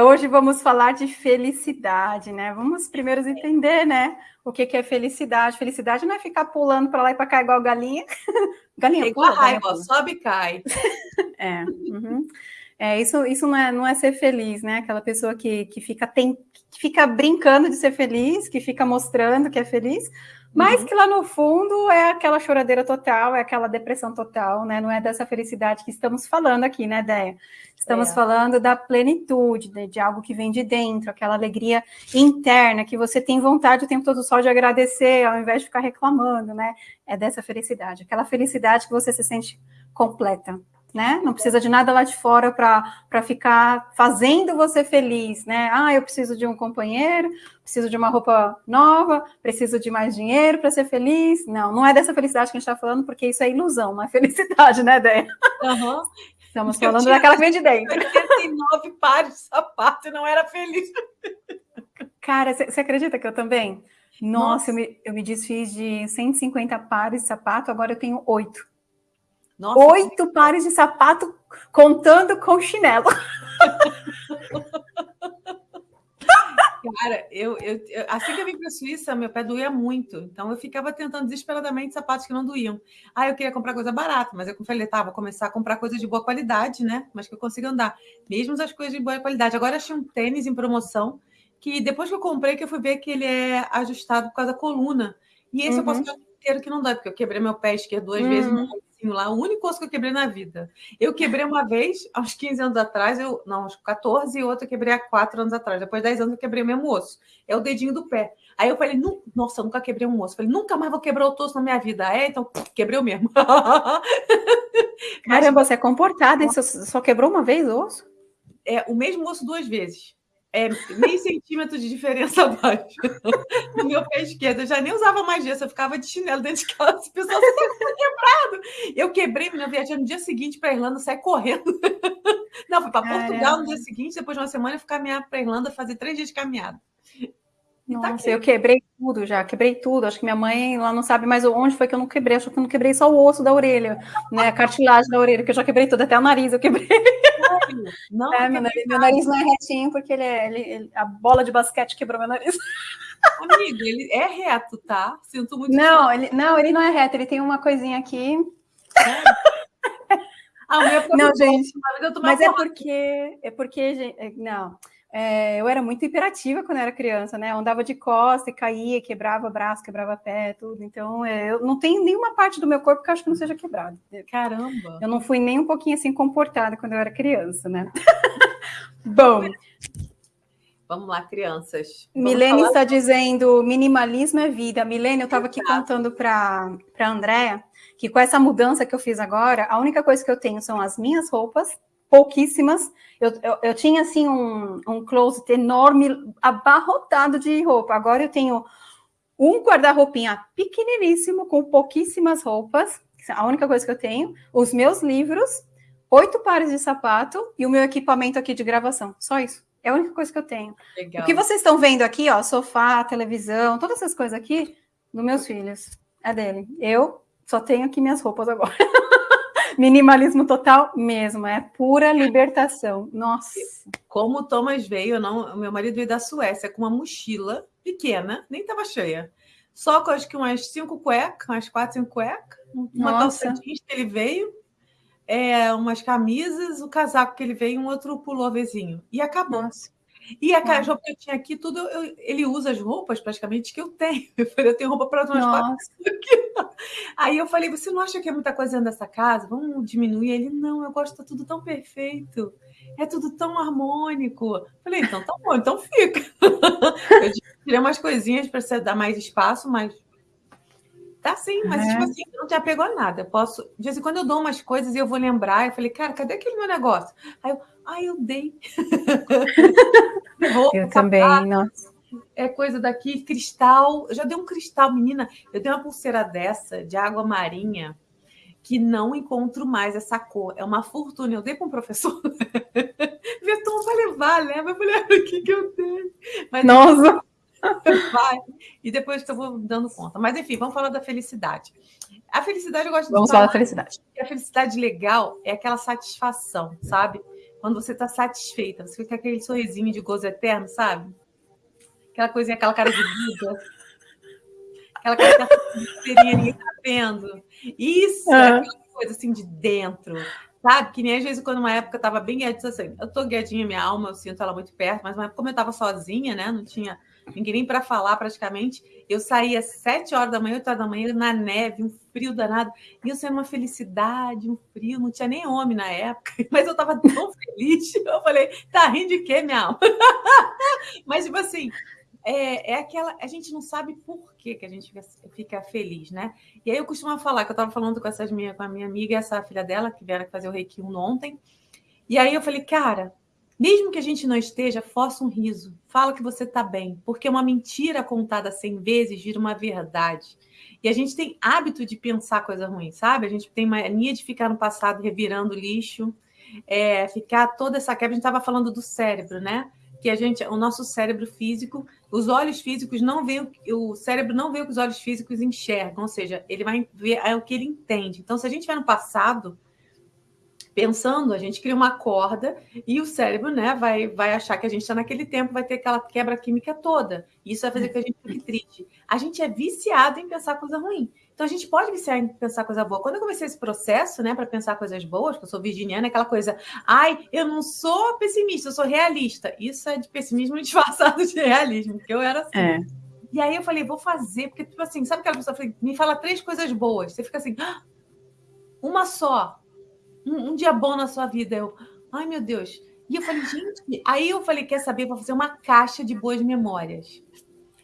Hoje vamos falar de felicidade, né? Vamos primeiro entender, né? O que, que é felicidade. Felicidade não é ficar pulando para lá e para cá igual galinha. galinha é igual pula, raiva, galinha sobe e cai. é, uhum. é, isso, isso não, é, não é ser feliz, né? Aquela pessoa que, que, fica, tem, que fica brincando de ser feliz, que fica mostrando que é feliz, mas uhum. que lá no fundo é aquela choradeira total, é aquela depressão total, né? Não é dessa felicidade que estamos falando aqui, né, Déia? Estamos é. falando da plenitude, de, de, algo que vem de dentro, aquela alegria interna que você tem vontade o tempo todo só de agradecer, ao invés de ficar reclamando, né? É dessa felicidade, aquela felicidade que você se sente completa né? Não precisa de nada lá de fora para ficar fazendo você feliz, né? Ah, eu preciso de um companheiro, preciso de uma roupa nova, preciso de mais dinheiro para ser feliz. Não, não é dessa felicidade que a gente está falando, porque isso é ilusão, não é felicidade, né, Déia? Uhum. Estamos falando tinha, daquela que vem de dentro. Eu nove pares de sapato e não era feliz. Cara, você acredita que eu também? Nossa, Nossa. Eu, me, eu me desfiz de 150 pares de sapato, agora eu tenho oito. Nossa, Oito que... pares de sapato contando com chinelo. Cara, eu, eu, eu, assim que eu vim para a Suíça, meu pé doía muito. Então eu ficava tentando desesperadamente sapatos que não doíam. Ah, eu queria comprar coisa barata, mas eu falei, tá, vou começar a comprar coisas de boa qualidade, né? Mas que eu consiga andar. Mesmo as coisas de boa qualidade. Agora achei um tênis em promoção que depois que eu comprei, que eu fui ver que ele é ajustado por causa da coluna. E esse uhum. eu posso uhum. o inteiro que não dá, porque eu quebrei meu pé esquerdo duas uhum. vezes lá, o único osso que eu quebrei na vida. Eu quebrei uma vez, aos 15 anos atrás, eu, não, aos 14, e outra eu quebrei há 4 anos atrás. Depois de 10 anos eu quebrei o mesmo osso. É o dedinho do pé. Aí eu falei, nossa, eu nunca quebrei um osso. Eu falei, nunca mais vou quebrar outro osso na minha vida. É, então, quebrei o mesmo. Caramba, você é comportada, você só quebrou uma vez o osso? É, o mesmo osso duas vezes é, meio centímetro de diferença abaixo no meu pé esquerdo. Eu já nem usava mais gesso, eu ficava de chinelo dentro de casa. O pessoal está quebrado. Eu quebrei, minha viagem no dia seguinte para a Irlanda, saí correndo. Não, fui para Portugal no dia seguinte, depois de uma semana, eu fui caminhar para a Irlanda, fazer três dias de caminhada. Tá Nossa, tá eu quebrei tudo já, quebrei tudo. Acho que minha mãe lá não sabe mais onde foi que eu não quebrei. Acho que eu não quebrei só o osso da orelha, né? A cartilagem da orelha, que eu já quebrei tudo, até o nariz eu quebrei. Não, é, meu, nariz, meu, nariz, não é retinho, porque ele é, ele, ele, a bola de basquete quebrou meu nariz. Amigo, ele é reto, tá? Sinto muito. Não, ele, não, ele não é reto, ele tem uma coisinha aqui. É. Ah, não, gente, mas é porque, é porque, gente, não, é, eu era muito imperativa quando eu era criança, né? Eu andava de costa e caía, quebrava braço, quebrava pé, tudo. Então, é, eu não tenho nenhuma parte do meu corpo que eu acho que não seja quebrada. Caramba! Eu não fui nem um pouquinho assim comportada quando eu era criança, né? Bom. Vamos lá, crianças. Vamos Milene falar... está dizendo minimalismo é vida. Milene, eu estava aqui contando para a Andréa que com essa mudança que eu fiz agora, a única coisa que eu tenho são as minhas roupas pouquíssimas. Eu, eu, eu, tinha, assim, um, um closet enorme, abarrotado de roupa. Agora eu tenho um guarda-roupinha pequeniníssimo, com pouquíssimas roupas. A única coisa que eu tenho. Os meus livros, oito pares de sapato e o meu equipamento aqui de gravação. Só isso. É a única coisa que eu tenho. Legal. O que vocês estão vendo aqui, ó, sofá, televisão, todas essas coisas aqui, dos meus filhos. É dele. Eu só tenho aqui minhas roupas agora. Minimalismo total mesmo, é pura libertação. Nossa. Como o Thomas veio, não, meu marido veio da Suécia com uma mochila pequena, nem estava cheia. Só com acho que umas cinco cuecas, umas quatro, cinco cuecas, uma Nossa. calça jeans que ele veio, é, umas camisas, o casaco que ele veio, um outro pulloverzinho. E acabou. Nossa. E a hum. roupa que eu tinha aqui, tudo, eu, ele usa as roupas praticamente que eu tenho. Eu falei, eu tenho roupa para umas quatro. Aí eu falei, você não acha que é muita coisa dentro dessa casa? Vamos diminuir? Ele, não, eu gosto, tá tudo tão perfeito. É tudo tão harmônico. Eu falei, então tá bom, então fica. Eu tirei umas coisinhas para você dar mais espaço, mas Tá sim, mas tipo assim, não te apegou a nada. Eu posso. De vez em quando eu dou umas coisas e eu vou lembrar. Eu falei, cara, cadê aquele meu negócio? Aí eu, ah, eu dei. eu também, nossa. É coisa daqui, cristal. Eu já dei um cristal, menina. Eu dei uma pulseira dessa, de água marinha, que não encontro mais essa cor. É uma fortuna. Eu dei para um professor. Veton vai levar, leva. Eu falei, o que, que eu dei? Mas, nossa! Vai. E depois eu vou dando conta. Mas enfim, vamos falar da felicidade. A felicidade eu gosto vamos de. Vamos falar da felicidade. A felicidade legal é aquela satisfação, sabe? quando você está satisfeita, você fica com aquele sorrisinho de gozo eterno, sabe? Aquela coisinha, aquela cara de vida. Aquela cara que ninguém tá vendo. Isso é aquela coisa assim de dentro. Sabe? Que nem às vezes, quando uma época eu tava bem guiadinha, assim, eu tô guiadinha, minha alma, eu sinto ela muito perto, mas uma época, como eu tava sozinha, né? Não tinha ninguém nem para falar praticamente. Eu saía às sete horas da manhã, oito horas da manhã, na neve, um frio danado. E eu sendo uma felicidade, um frio, não tinha nem homem na época, mas eu estava tão feliz. Eu falei, tá rindo de quê, minha alma? mas, tipo assim, é, é aquela. A gente não sabe por que, que a gente fica, fica, feliz, né? E aí eu costumo falar que eu estava falando com, essas minha, com a minha amiga e essa filha dela, que vieram fazer o Reiki 1 ontem. E aí eu falei, cara, mesmo que a gente não esteja, força um riso. Fala que você está bem, porque uma mentira contada cem vezes vira uma verdade. E a gente tem hábito de pensar coisa ruim, sabe? A gente tem mania de ficar no passado revirando lixo, é, ficar toda essa quebra. A gente estava falando do cérebro, né? Que a gente, o nosso cérebro físico, os olhos físicos não veem, o cérebro não vê o que os olhos físicos enxergam, ou seja, ele vai ver é o que ele entende. Então, se a gente vai no passado, pensando, a gente cria uma corda e o cérebro né, vai, vai achar que a gente está naquele tempo, vai ter aquela quebra química toda. E isso vai fazer com que a gente fique triste. A gente é viciado em pensar coisa ruim. Então a gente pode viciar em pensar coisa boa. Quando eu comecei esse processo, né, para pensar coisas boas, que eu sou virginiana, aquela coisa, ai, eu não sou pessimista, eu sou realista. Isso é de pessimismo disfarçado de realismo, porque eu era assim. É. E aí eu falei, vou fazer, porque, tipo assim, sabe aquela pessoa me fala três coisas boas. Você fica assim, ah, uma só um, um, dia bom na sua vida. Eu, ai meu Deus. E eu falei, gente, aí eu falei, quer saber? Vou fazer uma caixa de boas memórias.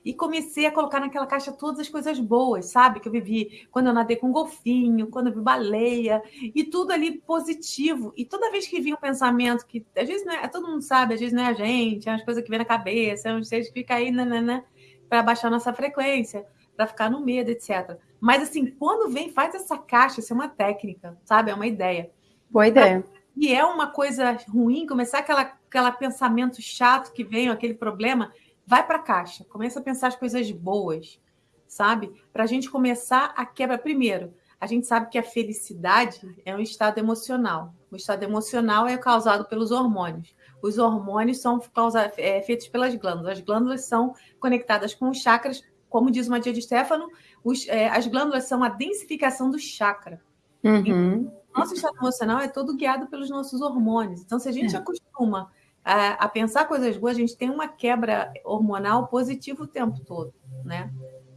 E comecei a colocar naquela caixa todas as coisas boas, sabe? Que eu vivi quando eu nadei com um golfinho, quando eu vi baleia, e tudo ali positivo. E toda vez que vinha um pensamento que, às vezes, não é, todo mundo sabe, às vezes não é a gente, é umas coisas que vem na cabeça, é uns seres que fica aí, né, né, né, para baixar nossa frequência, para ficar no medo, etc. Mas, assim, quando vem, faz essa caixa, isso é uma técnica, sabe? É uma ideia. Boa ideia. E é uma coisa ruim, começar aquela, aquela pensamento chato que vem, aquele problema, vai para a caixa, começa a pensar as coisas boas, sabe? Para a gente começar a quebra. Primeiro, a gente sabe que a felicidade é um estado emocional. O estado emocional é causado pelos hormônios. Os hormônios são causa, é, feitos pelas glândulas. As glândulas são conectadas com os chakras. Como diz uma dia de Stefano, os, é, as glândulas são a densificação do chakra. Uhum. Então, nosso estado emocional é todo guiado pelos nossos hormônios. Então, se a gente é. acostuma a, a, pensar coisas boas, a gente tem uma quebra hormonal positiva o tempo todo, né?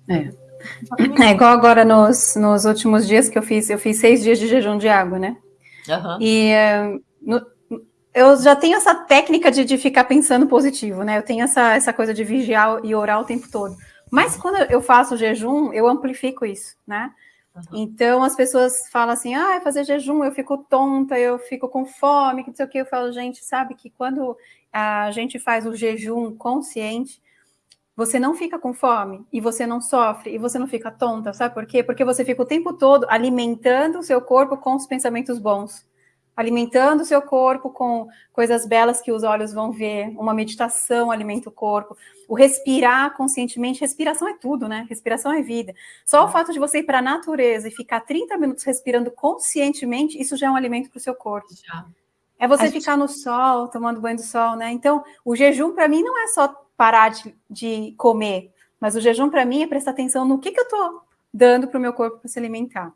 É. É igual agora nos, nos últimos dias que eu fiz, eu fiz seis dias de jejum de água, né? Uhum. E no, eu já tenho essa técnica de, de ficar pensando positivo, né? Eu tenho essa, essa coisa de vigiar e orar o tempo todo. Mas quando eu faço jejum, eu amplifico isso, né? Então as pessoas falam assim: ah, fazer jejum, eu fico tonta, eu fico com fome, que não sei o que. Eu falo, gente, sabe que quando a gente faz o jejum consciente, você não fica com fome e você não sofre e você não fica tonta, sabe por quê? Porque você fica o tempo todo alimentando o seu corpo com os pensamentos bons alimentando o seu corpo com coisas belas que os olhos vão ver, uma meditação alimenta o corpo, o respirar conscientemente, respiração é tudo, né? Respiração é vida. Só o é. fato de você ir para a natureza e ficar 30 minutos respirando conscientemente, isso já é um alimento para o seu corpo. Já. É você a ficar gente... no sol, tomando banho do sol, né? Então, o jejum para mim não é só parar de, de comer, mas o jejum para mim é prestar atenção no que, que eu estou dando para o meu corpo para se alimentar.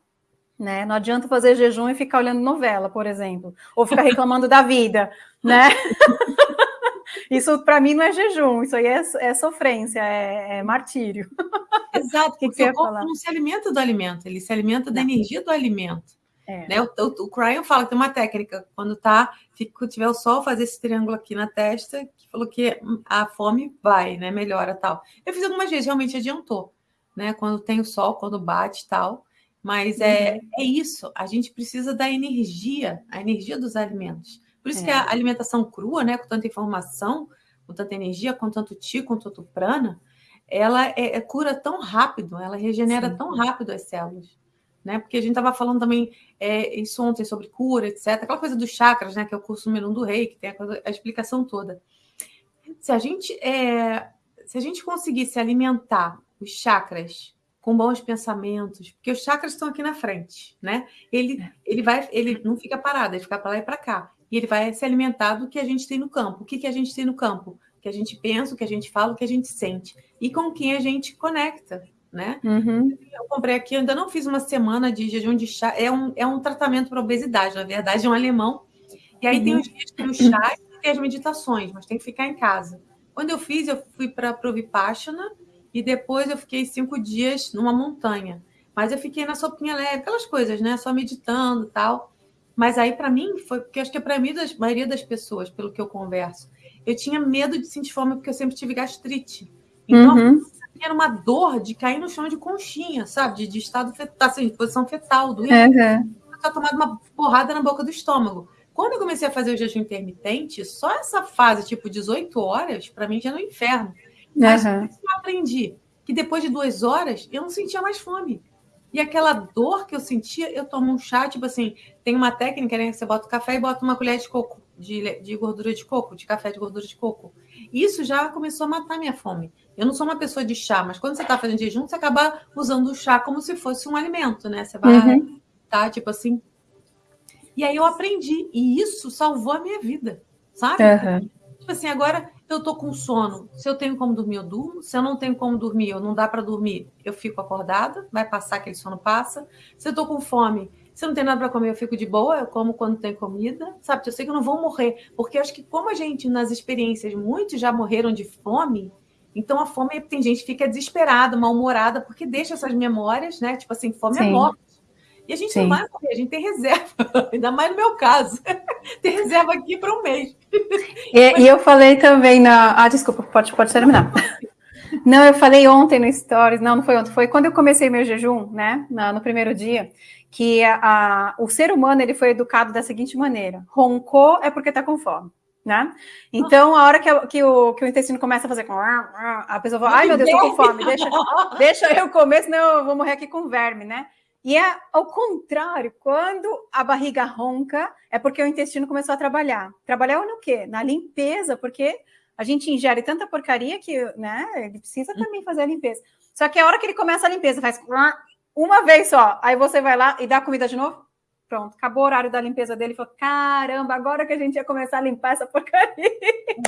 Né? Não adianta fazer jejum e ficar olhando novela, por exemplo, ou ficar reclamando da vida, né? isso para mim não é jejum, isso aí é, é sofrência, é, é, martírio. Exato, porque o corpo não se alimenta do alimento, ele se alimenta da energia do alimento. É. Né? O, o, o Cryon fala que tem uma técnica, quando tá, fica, tiver o sol, fazer esse triângulo aqui na testa, que falou que a fome vai, né? Melhora tal. Eu fiz algumas vezes, realmente adiantou, né? Quando tem o sol, quando bate e tal. Mas é, uhum. é isso, a gente precisa da energia, a energia dos alimentos. Por isso é. que a alimentação crua, né, com tanta informação, com tanta energia, com tanto ti, com tanto prana, ela é, é cura tão rápido, ela regenera Sim. tão rápido as células. Né? Porque a gente estava falando também é, isso ontem sobre cura, etc. Aquela coisa dos chakras, né? Que é o curso número um do rei, que tem a, coisa, a explicação toda. Se a gente é, se a gente conseguisse alimentar os chakras com bons pensamentos, porque os chakras estão aqui na frente, né? Ele, é. ele vai, ele não fica parado, ele fica para lá e para cá. e ele vai se alimentar do que a gente tem no campo. O que, que a gente tem no campo? O que a gente pensa, o que a gente fala, o que a gente sente. E com quem a gente conecta, né? Uhum. Eu comprei aqui, ainda não fiz uma semana de jejum de chá. É um, é um tratamento para obesidade, na verdade, é um alemão. E aí uhum. tem os dias que o chá e tem as meditações, mas tem que ficar em casa. Quando eu fiz, eu fui para Provipashana e depois eu fiquei cinco dias numa montanha. Mas eu fiquei na sopinha leve, aquelas coisas, né? Só meditando tal. Mas aí, para mim, foi porque acho que é para mim, a maioria das pessoas, pelo que eu converso, eu tinha medo de sentir fome porque eu sempre tive gastrite. Então, uhum. era uma dor de cair no chão de conchinha, sabe? De, de estado fetal, assim, de posição fetal, doendo. Uhum. Eu tinha tomado uma porrada na boca do estômago. Quando eu comecei a fazer o jejum intermitente, só essa fase, tipo 18 horas, para mim já era um inferno. Mas uhum. eu aprendi que depois de duas horas eu não sentia mais fome. E aquela dor que eu sentia, eu tomo um chá, tipo assim, tem uma técnica, né? Você bota o café e bota uma colher de coco, de, de gordura de coco, de café de gordura de coco. Isso já começou a matar minha fome. Eu não sou uma pessoa de chá, mas quando você está fazendo jejum, você acaba usando o chá como se fosse um alimento, né? Você vai, uhum. tá? Tipo assim. E aí eu aprendi, e isso salvou a minha vida, sabe? Uhum. Tipo assim, agora eu tô com sono. Se eu tenho como dormir, eu durmo. Se eu não tenho como dormir, ou não dá para dormir, eu fico acordada. Vai passar aquele sono passa. Se eu tô com fome, se eu não tenho nada para comer, eu fico de boa. Eu como quando tem comida, sabe? Eu sei que eu não vou morrer, porque eu acho que como a gente nas experiências muitos já morreram de fome, então a fome tem gente que fica desesperada, mal-humorada, porque deixa essas memórias, né? Tipo assim, fome é Sim. é morte. E a gente Sim. não vai morrer, a gente tem reserva, ainda mais no meu caso. tem reserva aqui para um mês. E, Mas... e, eu falei também na. Ah, desculpa, pode, pode terminar. Não, eu falei ontem no Stories, não, não foi ontem, foi quando eu comecei meu jejum, né, no primeiro dia, que a, a, o ser humano ele foi educado da seguinte maneira: roncou é porque está com fome. Né? Então, a hora que, que, o, que o intestino começa a fazer, a pessoa fala, ai meu Deus, estou com fome, deixa, deixa eu comer, senão eu vou morrer aqui com verme, né? E é ao contrário, quando a barriga ronca, é porque o intestino começou a trabalhar. Trabalhar no quê? Na limpeza, porque a gente ingere tanta porcaria que, né, ele precisa hum. também fazer a limpeza. Só que a hora que ele começa a limpeza, faz uma vez só, aí você vai lá e dá comida de novo, pronto, acabou o horário da limpeza dele, falou, caramba, agora que a gente ia começar a limpar essa porcaria.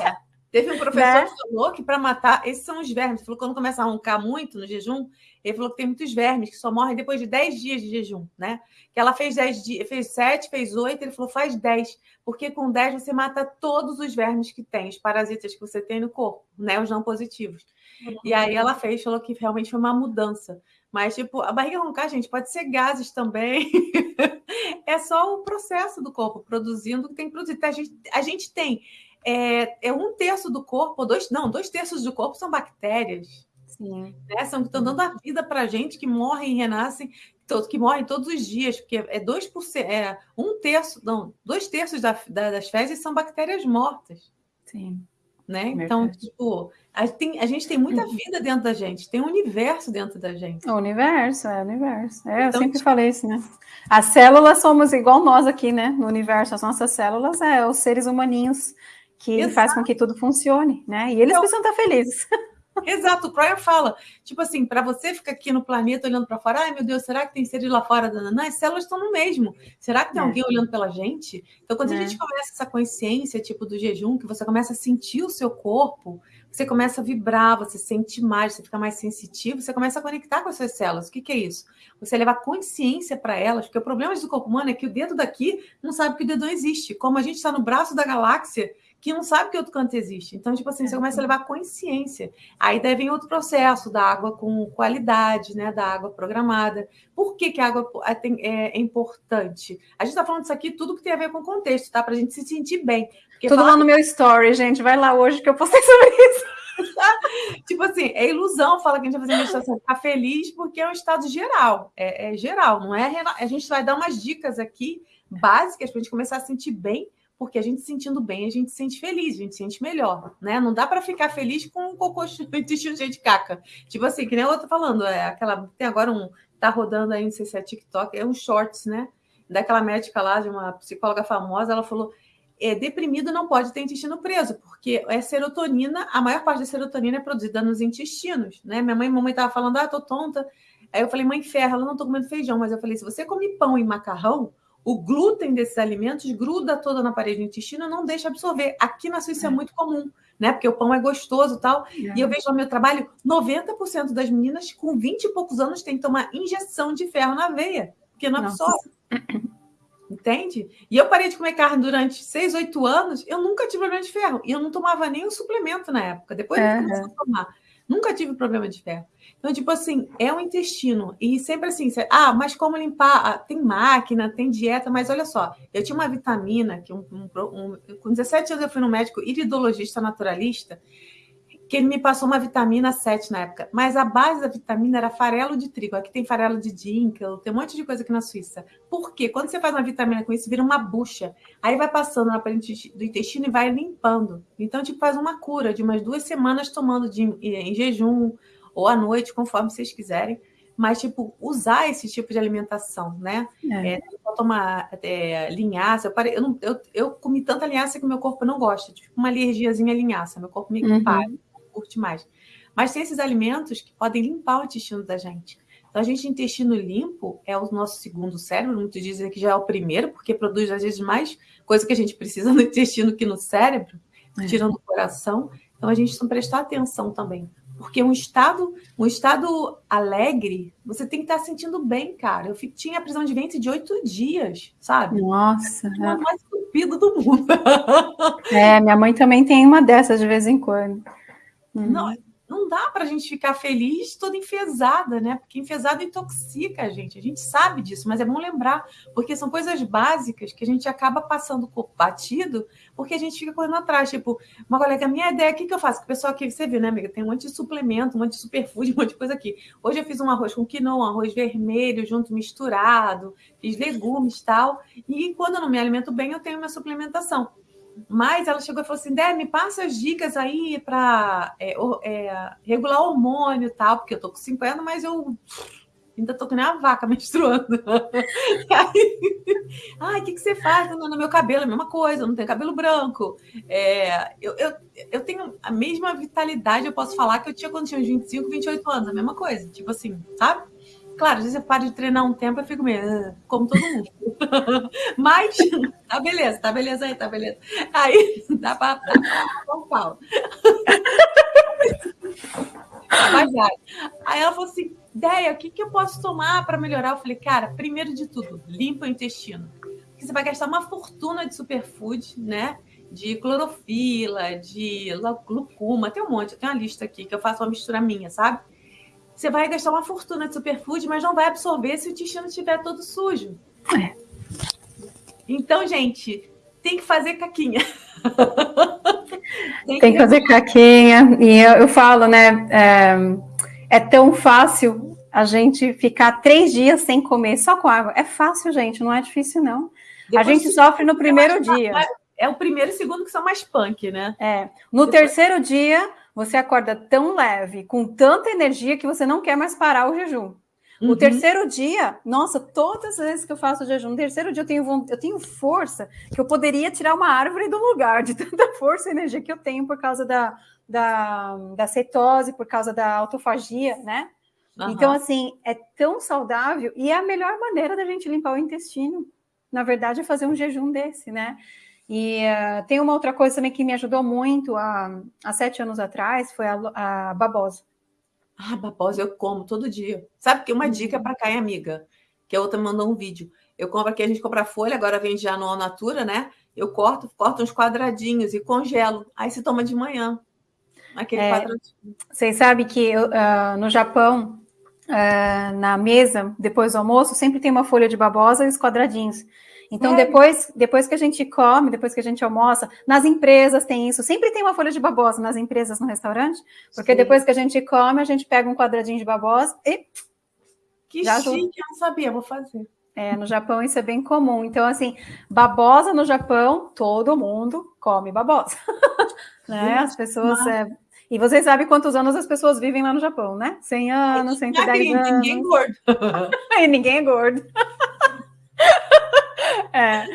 É. Teve um professor né? que falou que para matar, esses são os vermes. Falou que quando começa a roncar muito no jejum, ele falou que tem muitos vermes que só morrem depois de 10 dias de jejum, né? Que ela fez 10 dias, fez 7, fez 8, ele falou faz 10, porque com 10 você mata todos os vermes que tem, os parasitas que você tem no corpo, né? Os não positivos. Uhum. E aí ela fez, falou que realmente foi uma mudança. Mas, tipo, a barriga roncar, gente, pode ser gases também. é só o processo do corpo produzindo que tem que produzir. A gente, a gente tem é, é um terço do corpo, dois, não, dois terços do corpo são bactérias. Sim. Né? São que estão dando a vida para a gente, que morrem e renascem, que morrem todos os dias, porque é 2%, é um terço, não, dois terços da, da, das fezes são bactérias mortas. Sim. Né? Então, tipo, a, tem, a gente tem muita vida dentro da gente, tem um universo dentro da gente. O universo, é o universo. É, então, eu sempre tipo... falei isso, né? As células somos igual nós aqui, né? No universo, as nossas células é os seres humaninhos que Exato. faz com que tudo funcione, né? E eles então, precisam estar felizes. Exato, o Pryor fala, tipo assim, para você ficar aqui no planeta olhando para fora, ai meu Deus, será que tem seres lá fora? Não, as células estão no mesmo. Será que tem é. alguém olhando pela gente? Então, quando é. a gente começa essa consciência, tipo do jejum, que você começa a sentir o seu corpo, você começa a vibrar, você sente mais, você fica mais sensitivo, você começa a conectar com as suas células. O que, que é isso? Você levar consciência para elas, porque o problema do corpo humano é que o dedo daqui não sabe que o dedo não existe. Como a gente está no braço da galáxia, que não sabe que outro canto existe. Então, tipo assim, você é. começa a levar consciência. Aí deve vir outro processo da água com qualidade, né? Da água programada. Por que, que a água é, é importante? A gente está falando disso aqui, tudo que tem a ver com contexto, tá? Para a gente se sentir bem. Porque tudo lá no meu story, gente. Vai lá hoje que eu postei sobre isso. tipo assim, é ilusão falar que a gente vai fazer meditação, ficar feliz, porque é um estado geral. É, é geral, não é? A gente vai dar umas dicas aqui básicas para a gente começar a sentir bem porque a gente sentindo bem, a gente se sente feliz, a gente se sente melhor, né? Não dá para ficar feliz com um cocô intestino cheio de caca. Tipo assim, que nem tô falando, é aquela tem agora um tá rodando aí, não sei se é TikTok, é um shorts, né? Daquela médica lá, de uma psicóloga famosa, ela falou: é, deprimido não pode ter intestino preso, porque é serotonina, a maior parte da serotonina é produzida nos intestinos, né? Minha mãe, mamãe tava falando, ah, tô tonta. Aí eu falei, mãe, ferra, ela não tô comendo feijão, mas eu falei, se você come pão e macarrão, o glúten desses alimentos gruda toda na parede do intestino e não deixa absorver. Aqui na Suíça é, é muito comum, né? Porque o pão é gostoso e tal. É. E eu vejo no meu trabalho, 90% das meninas com 20 e poucos anos têm que tomar injeção de ferro na veia, porque não absorve. Entende? E eu parei de comer carne durante 6, 8 anos, eu nunca tive problema de ferro. E eu não tomava o suplemento na época. Depois eu comecei a tomar. Nunca tive problema de ferro. Então, tipo assim, é o intestino. E sempre assim, você, ah, mas como limpar? Ah, tem máquina, tem dieta, mas olha só, eu tinha uma vitamina que um, um, um, com 17 anos eu fui no médico iridologista naturalista, que ele me passou uma vitamina 7 na época, mas a base da vitamina era farelo de trigo. Aqui tem farelo de dinkel, tem um monte de coisa aqui na Suíça. Por quê? Quando você faz uma vitamina com isso, vira uma bucha. Aí vai passando na parede do intestino e vai limpando. Então, tipo, faz uma cura de umas duas semanas tomando de, em jejum ou à noite, conforme vocês quiserem. Mas, tipo, usar esse tipo de alimentação, né? É. É, tomar é, linhaça. Eu, parei, eu, não, eu, eu comi tanta linhaça que meu corpo não gosta. Tipo, uma alergiazinha à linhaça. Meu corpo me uhum. para curte mais. Mas tem esses alimentos que podem limpar o intestino da gente. Então, a gente, intestino limpo é o nosso segundo cérebro. Muitos dizem que já é o primeiro, porque produz, às vezes, mais coisa que a gente precisa no intestino que no cérebro, é. tirando o coração. Então, a gente tem que prestar atenção também. Porque um estado, um estado alegre, você tem que estar sentindo bem, cara. Eu tinha prisão de ventre de oito dias, sabe? Nossa. É o mais estúpido do mundo. É, minha mãe também tem uma dessas de vez em quando. Uhum. Não, não dá para a gente ficar feliz toda enfesada, né? Porque enfesada intoxica a gente. A gente sabe disso, mas é bom lembrar, porque são coisas básicas que a gente acaba passando por batido, porque a gente fica correndo atrás. Tipo, uma colega, minha ideia, o que, que eu faço? Que o pessoal aqui, você viu, né, amiga? Tem um monte de suplemento, um monte de superfood, um monte de coisa aqui. Hoje eu fiz um arroz com quinoa, um arroz vermelho, junto misturado, fiz legumes e tal. E quando eu não me alimento bem, eu tenho minha suplementação. Mas ela chegou e falou assim: Dé, me passa as dicas aí para é, é, regular hormônio e tal, porque eu tô com 50, mas eu ainda tô que nem a vaca menstruando. Ai, o que, que você faz no, no meu cabelo? É a mesma coisa, eu não tenho cabelo branco. É, eu, eu, eu tenho a mesma vitalidade, eu posso falar, que eu tinha quando tinha uns 25, 28 anos, a mesma coisa. Tipo assim, sabe? Claro, às vezes eu paro de treinar um tempo, eu fico meio, ah", como todo mundo. Mas, tá beleza, tá beleza aí, tá beleza. Aí, dá dá pra São Paulo. Aí ela falou assim, ideia, o que, que eu posso tomar para melhorar? Eu falei, cara, primeiro de tudo, limpa o intestino. Porque você vai gastar uma fortuna de superfood, né? De clorofila, de glucuma, tem um monte, eu tenho uma lista aqui que eu faço uma mistura minha, sabe? Você vai gastar uma fortuna de superfood, mas não vai absorver se o intestino estiver todo sujo. É. Então, gente, tem que fazer caquinha. tem, tem que, fazer caquinha. E eu, eu falo, né? É, é, tão fácil a gente ficar três dias sem comer só com água. É fácil, gente, não é difícil, não. Depois a gente sofre no primeiro dia. É o primeiro e segundo que são mais punk, né? É. No Depois... terceiro dia, você acorda tão leve, com tanta energia, que você não quer mais parar o jejum. Uhum. O terceiro dia, nossa, todas as vezes que eu faço jejum, no terceiro dia eu tenho, eu tenho força que eu poderia tirar uma árvore do lugar, de tanta força e energia que eu tenho por causa da, da, da cetose, por causa da autofagia, né? Uhum. Então, assim, é tão saudável e é a melhor maneira da gente limpar o intestino. Na verdade, é fazer um jejum desse, né? E uh, tem uma outra coisa também que me ajudou muito há, há sete anos atrás, foi a, a babosa. Ah, babosa eu como todo dia. Sabe que uma uhum. dica para cá, amiga, que a outra mandou um vídeo. Eu compro aqui, a gente compra folha, agora vende já no Natura, né? Eu corto, corto uns quadradinhos e congelo. Aí se toma de manhã. Aquele é, quadradinho. Vocês sabem que uh, no Japão, uh, na mesa, depois do almoço, sempre tem uma folha de babosa e os quadradinhos. Então, é. depois, depois que a gente come, depois que a gente almoça, nas empresas tem isso. Sempre tem uma folha de babosa nas empresas, no restaurante, porque Sim. depois que a gente come, a gente pega um quadradinho de babosa e. Que já chique, eu não sabia, vou fazer. É, no Japão isso é bem comum. Então, assim, babosa no Japão, todo mundo come babosa. né? As pessoas. É... E vocês sabem quantos anos as pessoas vivem lá no Japão, né? 100 anos, 110 anos. Ninguém é gordo. e ninguém é gordo. É,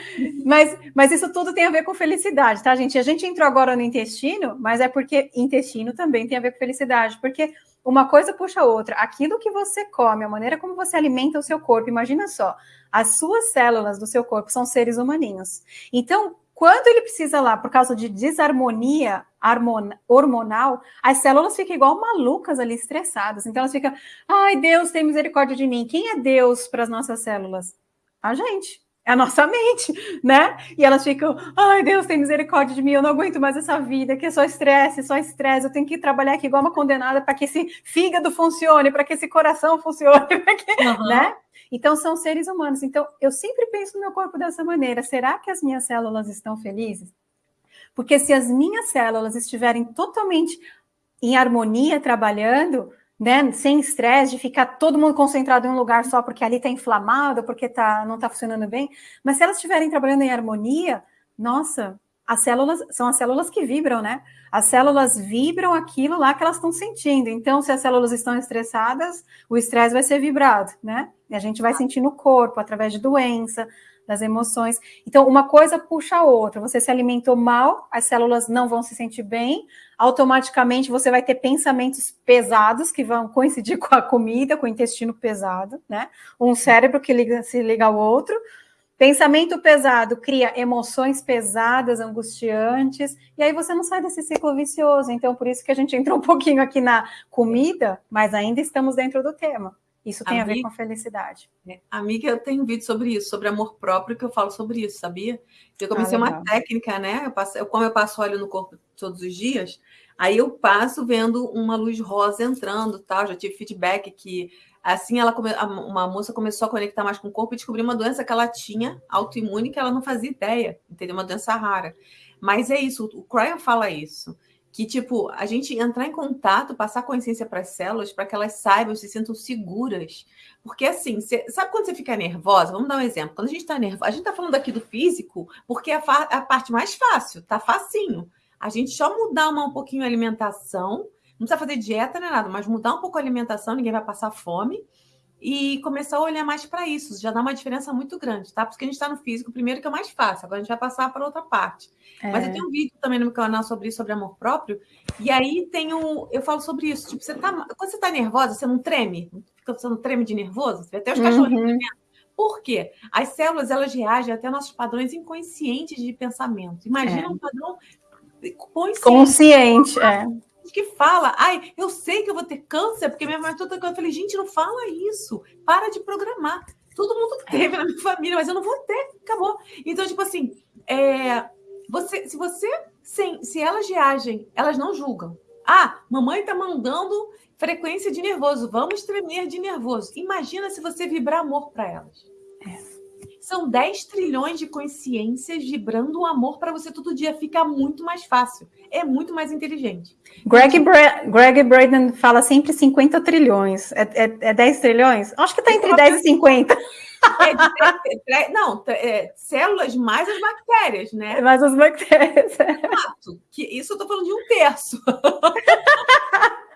mas, mas isso tudo tem a ver com felicidade, tá, gente? A gente entrou agora no intestino, mas é porque intestino também tem a ver com felicidade, porque uma coisa puxa a outra. Aquilo que você come, a maneira como você alimenta o seu corpo, imagina só, as suas células do seu corpo são seres humaninhos. Então, quando ele precisa lá, por causa de desarmonia hormonal, as células ficam igual malucas ali, estressadas. Então elas ficam, ai, Deus tem misericórdia de mim. Quem é Deus para as nossas células? A gente. É a nossa mente, né? E elas ficam, ai, Deus tem misericórdia de mim, eu não aguento mais essa vida, que é só estresse, só estresse, eu tenho que trabalhar aqui igual uma condenada para que esse fígado funcione, para que esse coração funcione, que, uhum. né? Então, são seres humanos. Então, eu sempre penso no meu corpo dessa maneira. Será que as minhas células estão felizes? Porque se as minhas células estiverem totalmente em harmonia trabalhando, né, sem estresse, de ficar todo mundo concentrado em um lugar só porque ali está inflamado, porque tá, não está funcionando bem, mas se elas estiverem trabalhando em harmonia, nossa, as células são as células que vibram, né? As células vibram aquilo lá que elas estão sentindo. Então, se as células estão estressadas, o estresse vai ser vibrado, né? E a gente vai sentir no corpo, através de doença, das emoções. Então, uma coisa puxa a outra. Você se alimentou mal, as células não vão se sentir bem, automaticamente você vai ter pensamentos pesados que vão coincidir com a comida, com o intestino pesado, né? Um cérebro que liga, se liga ao outro. Pensamento pesado cria emoções pesadas, angustiantes, e aí você não sai desse ciclo vicioso. Então, por isso que a gente entrou um pouquinho aqui na comida, mas ainda estamos dentro do tema. Isso tem amiga, a ver com felicidade. É, amiga, eu tenho um vídeo sobre isso, sobre amor próprio, que eu falo sobre isso, sabia? Eu comecei ah, uma técnica, né? Eu passo, eu, como eu passo óleo no corpo todos os dias, aí eu passo vendo uma luz rosa entrando, tal. Já tive feedback que assim ela come, uma moça começou a conectar mais com o corpo e descobriu uma doença que ela tinha autoimune que ela não fazia ideia, entendeu? Uma doença rara. Mas é isso, o Cryon fala isso que, tipo, a gente entrar em contato, passar consciência para as células, para que elas saibam, se sintam seguras. Porque, assim, cê, sabe quando você fica nervosa? Vamos dar um exemplo. Quando a gente está nervosa, a gente está falando aqui do físico, porque é a, a, parte mais fácil, tá facinho. A gente só mudar uma, um pouquinho a alimentação, não precisa fazer dieta nem nada, mas mudar um pouco a alimentação, ninguém vai passar fome e começar a olhar mais para isso. Já dá uma diferença muito grande, tá? Porque a gente está no físico, primeiro que é mais fácil, agora a gente vai passar para outra parte. É. Mas eu tenho um vídeo também no meu canal sobre isso, sobre amor próprio, e aí tenho, eu falo sobre isso. Tipo, você tá, quando você está nervosa, você não treme? Você não treme de nervoso? Você vê até os cachorrinhos uhum. Por quê? As células elas reagem até nossos padrões inconscientes de pensamento. Imagina é. um padrão consciente. Consciente, é que fala, ai, eu sei que eu vou ter câncer, porque minha mãe toda eu falei, gente, não fala isso, para de programar. Todo mundo teve na minha família, mas eu não vou ter, acabou. Então, tipo assim, é, você, se você, sem, se elas reagem, elas não julgam. Ah, mamãe tá mandando frequência de nervoso, vamos tremer de nervoso. Imagina se você vibrar amor para elas. É. São 10 trilhões de consciências vibrando o amor para você todo dia. Fica muito mais fácil. É muito mais inteligente. Greg, Bra Greg Braden fala sempre 50 trilhões. É, é, é 10 trilhões? Acho que está entre 10 e 50. É, é, não, é, células mais as bactérias, né? Mais as bactérias. Exato. Que isso eu estou falando de um terço.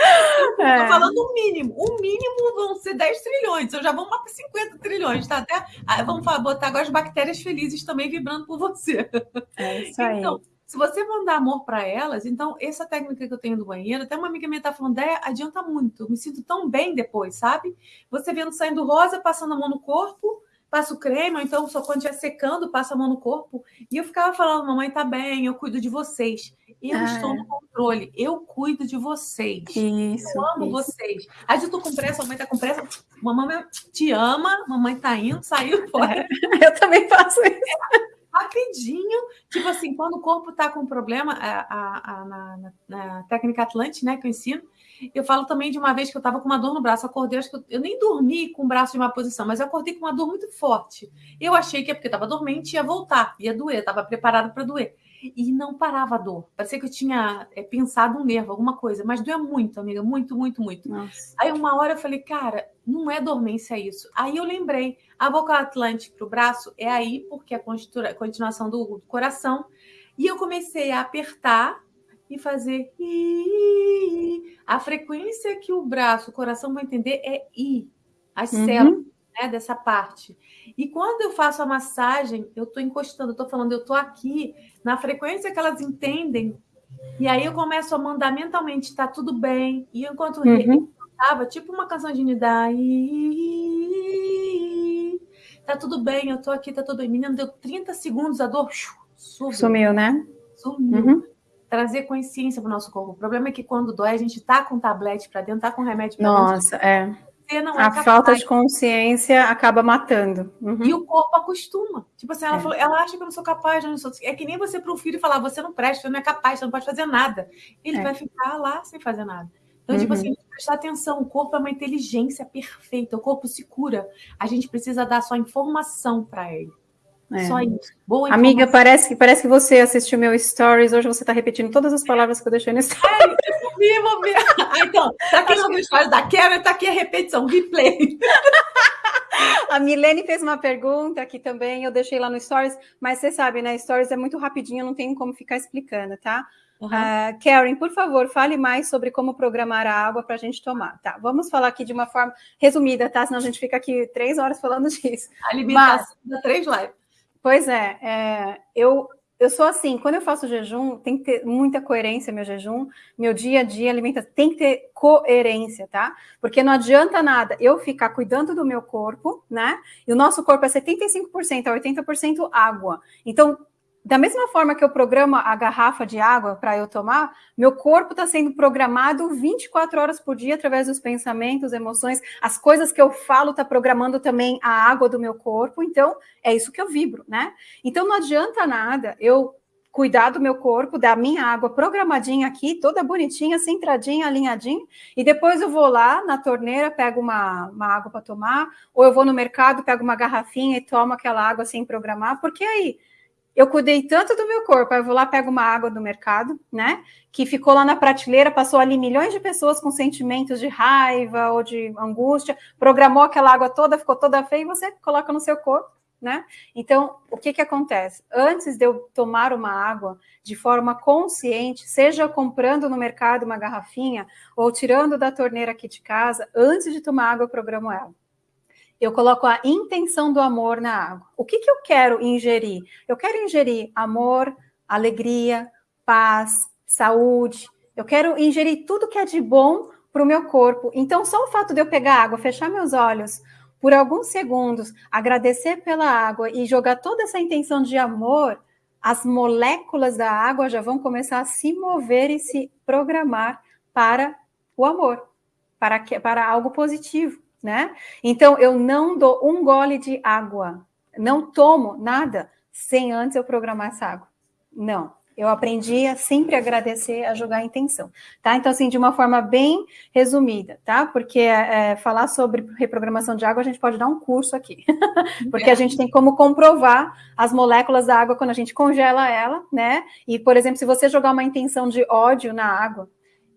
Estou é. falando o mínimo. O mínimo vão ser 10 trilhões. Eu já vou para 50 trilhões, tá? Até, ah, vamos botar agora as bactérias felizes também vibrando por você. É isso aí. Então, se você mandar amor para elas, então essa técnica que eu tenho do banheiro, até uma amiga minha está falando, é, adianta muito. Eu me sinto tão bem depois, sabe? Você vendo saindo rosa, passando a mão no corpo, passa o creme, ou então só quando estiver secando, passa a mão no corpo. E eu ficava falando, mamãe tá bem, eu cuido de vocês. Eu ah, estou no controle, eu cuido de vocês. Isso, eu amo isso. vocês. Aí eu tô com pressa, mamãe tá com pressa, mamãe te ama, mamãe tá indo, saiu fora. É, eu também faço isso. rapidinho, tipo assim, quando o corpo tá com problema, a, a, a na, na, na técnica Atlante, né, que eu ensino, eu falo também de uma vez que eu estava com uma dor no braço, acordei, acho que eu, eu, nem dormi com o braço em uma posição, mas eu acordei com uma dor muito forte. Eu achei que é porque estava dormente, ia voltar, ia doer, estava preparado para doer. E não parava a dor. Parecia que eu tinha é, pensado um nervo, alguma coisa, mas doía muito, amiga, muito, muito, muito. Nossa. Aí uma hora eu falei, cara, não é dormência isso. Aí eu lembrei, a boca atlântica para o braço é aí, porque é a continuação do, do coração. E eu comecei a apertar e fazer I. A frequência que o braço, o coração vai entender é I. As uhum. células. né, dessa parte. E quando eu faço a massagem, eu estou encostando, eu estou falando, eu estou aqui, na frequência que elas entendem, e aí eu começo a mandar mentalmente, está tudo bem. E enquanto uhum. eu tipo uma canção de Nidai, tá tudo bem, eu tô aqui, tá tudo bem. Menina, deu 30 segundos, a dor sumiu. Sumiu, né? Sumiu. Uhum. Trazer consciência para o nosso corpo. O problema é que quando dói, a gente tá com tablete para dentro, tá com remédio para dentro. Nossa, é. Não é a falta de consciência acaba matando. Uhum. E o corpo acostuma. Tipo assim, ela, é. falou, ela acha que eu não sou capaz, eu não sou... é que nem você para um filho falar, você não presta, você não é capaz, você não pode fazer nada. Ele é. vai ficar lá sem fazer nada. Então, uhum. tipo assim, prestar atenção, o corpo é uma inteligência perfeita, o corpo se cura. A gente precisa dar só informação para ele. É. Só isso. Boa Amiga, parece que, parece que você assistiu meu stories, hoje você está repetindo todas as palavras que eu deixei no stories. eu vi, vou ver. Ah, então, para quem não viu stories da Karen, está aqui a repetição, replay. A Milene fez uma pergunta que também eu deixei lá no Stories, mas você sabe, né? Stories é muito rapidinho, não tem como ficar explicando, tá? Uhum. Uh, Karen, por favor, fale mais sobre como programar a água para a gente tomar. Tá, vamos falar aqui de uma forma resumida, tá? Senão a gente fica aqui três horas falando disso. Alimentação Mas, três lives. Pois é, é, eu, eu sou assim, quando eu faço jejum, tem que ter muita coerência meu jejum, meu dia a dia alimenta, tem que ter coerência, tá? Porque não adianta nada eu ficar cuidando do meu corpo, né? E o nosso corpo é 75% a 80% água. Então, da mesma forma que eu programo a garrafa de água para eu tomar, meu corpo está sendo programado 24 horas por dia através dos pensamentos, emoções, as coisas que eu falo está programando também a água do meu corpo. Então, é isso que eu vibro, né? Então, não adianta nada eu cuidar do meu corpo, da minha água programadinha aqui, toda bonitinha, centradinha, alinhadinha, e depois eu vou lá na torneira, pego uma, uma água para tomar, ou eu vou no mercado, pego uma garrafinha e tomo aquela água sem programar, porque aí eu cuidei tanto do meu corpo, eu vou lá, pego uma água do mercado, né? Que ficou lá na prateleira, passou ali milhões de pessoas com sentimentos de raiva ou de angústia, programou aquela água toda, ficou toda feia, e você coloca no seu corpo, né? Então, o que que acontece? Antes de eu tomar uma água de forma consciente, seja comprando no mercado uma garrafinha ou tirando da torneira aqui de casa, antes de tomar água, eu programo ela eu coloco a intenção do amor na água. O que, que eu quero ingerir? Eu quero ingerir amor, alegria, paz, saúde. Eu quero ingerir tudo que é de bom para o meu corpo. Então, só o fato de eu pegar água, fechar meus olhos por alguns segundos, agradecer pela água e jogar toda essa intenção de amor, as moléculas da água já vão começar a se mover e se programar para o amor, para, para algo positivo né? Então, eu não dou um gole de água, não tomo nada sem antes eu programar essa água. Não. Eu aprendi a sempre agradecer, a jogar a intenção, tá? Então, assim, de uma forma bem resumida, tá? Porque é, falar sobre reprogramação de água, a gente pode dar um curso aqui, porque a gente tem como comprovar as moléculas da água quando a gente congela ela, né? E, por exemplo, se você jogar uma intenção de ódio na água,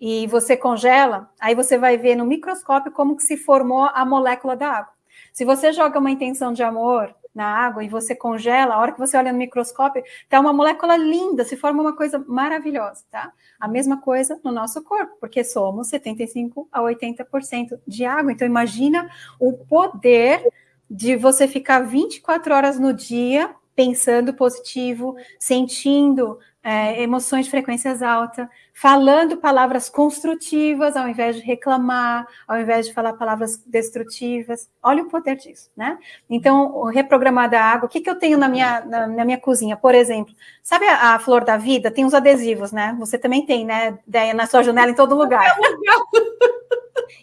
e você congela, aí você vai ver no microscópio como que se formou a molécula da água. Se você joga uma intenção de amor na água e você congela, a hora que você olha no microscópio, tá uma molécula linda, se forma uma coisa maravilhosa, tá? A mesma coisa no nosso corpo, porque somos 75 a 80% de água. Então imagina o poder de você ficar 24 horas no dia pensando positivo, sentindo é, emoções de frequências altas, falando palavras construtivas ao invés de reclamar, ao invés de falar palavras destrutivas. Olha o poder disso, né? Então, reprogramar da água, o que, que eu tenho na minha, na, na minha cozinha? Por exemplo, sabe a, a, flor da vida? Tem os adesivos, né? Você também tem, né? Na sua janela em todo lugar.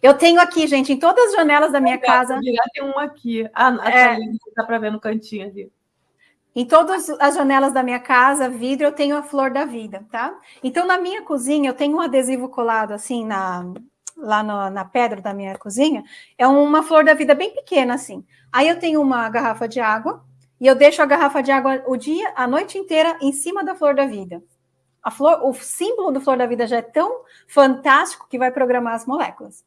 Eu tenho aqui, gente, em todas as janelas da minha casa. Tem um aqui. Ah, é, dá para ver no cantinho ali. Em todas as janelas da minha casa, vidro, eu tenho a flor da vida, tá? Então, na minha cozinha, eu tenho um adesivo colado assim na, lá no, na pedra da minha cozinha. É uma flor da vida bem pequena, assim. Aí eu tenho uma garrafa de água e eu deixo a garrafa de água o dia, a noite inteira, em cima da flor da vida. A flor, o símbolo do flor da vida já é tão fantástico que vai programar as moléculas.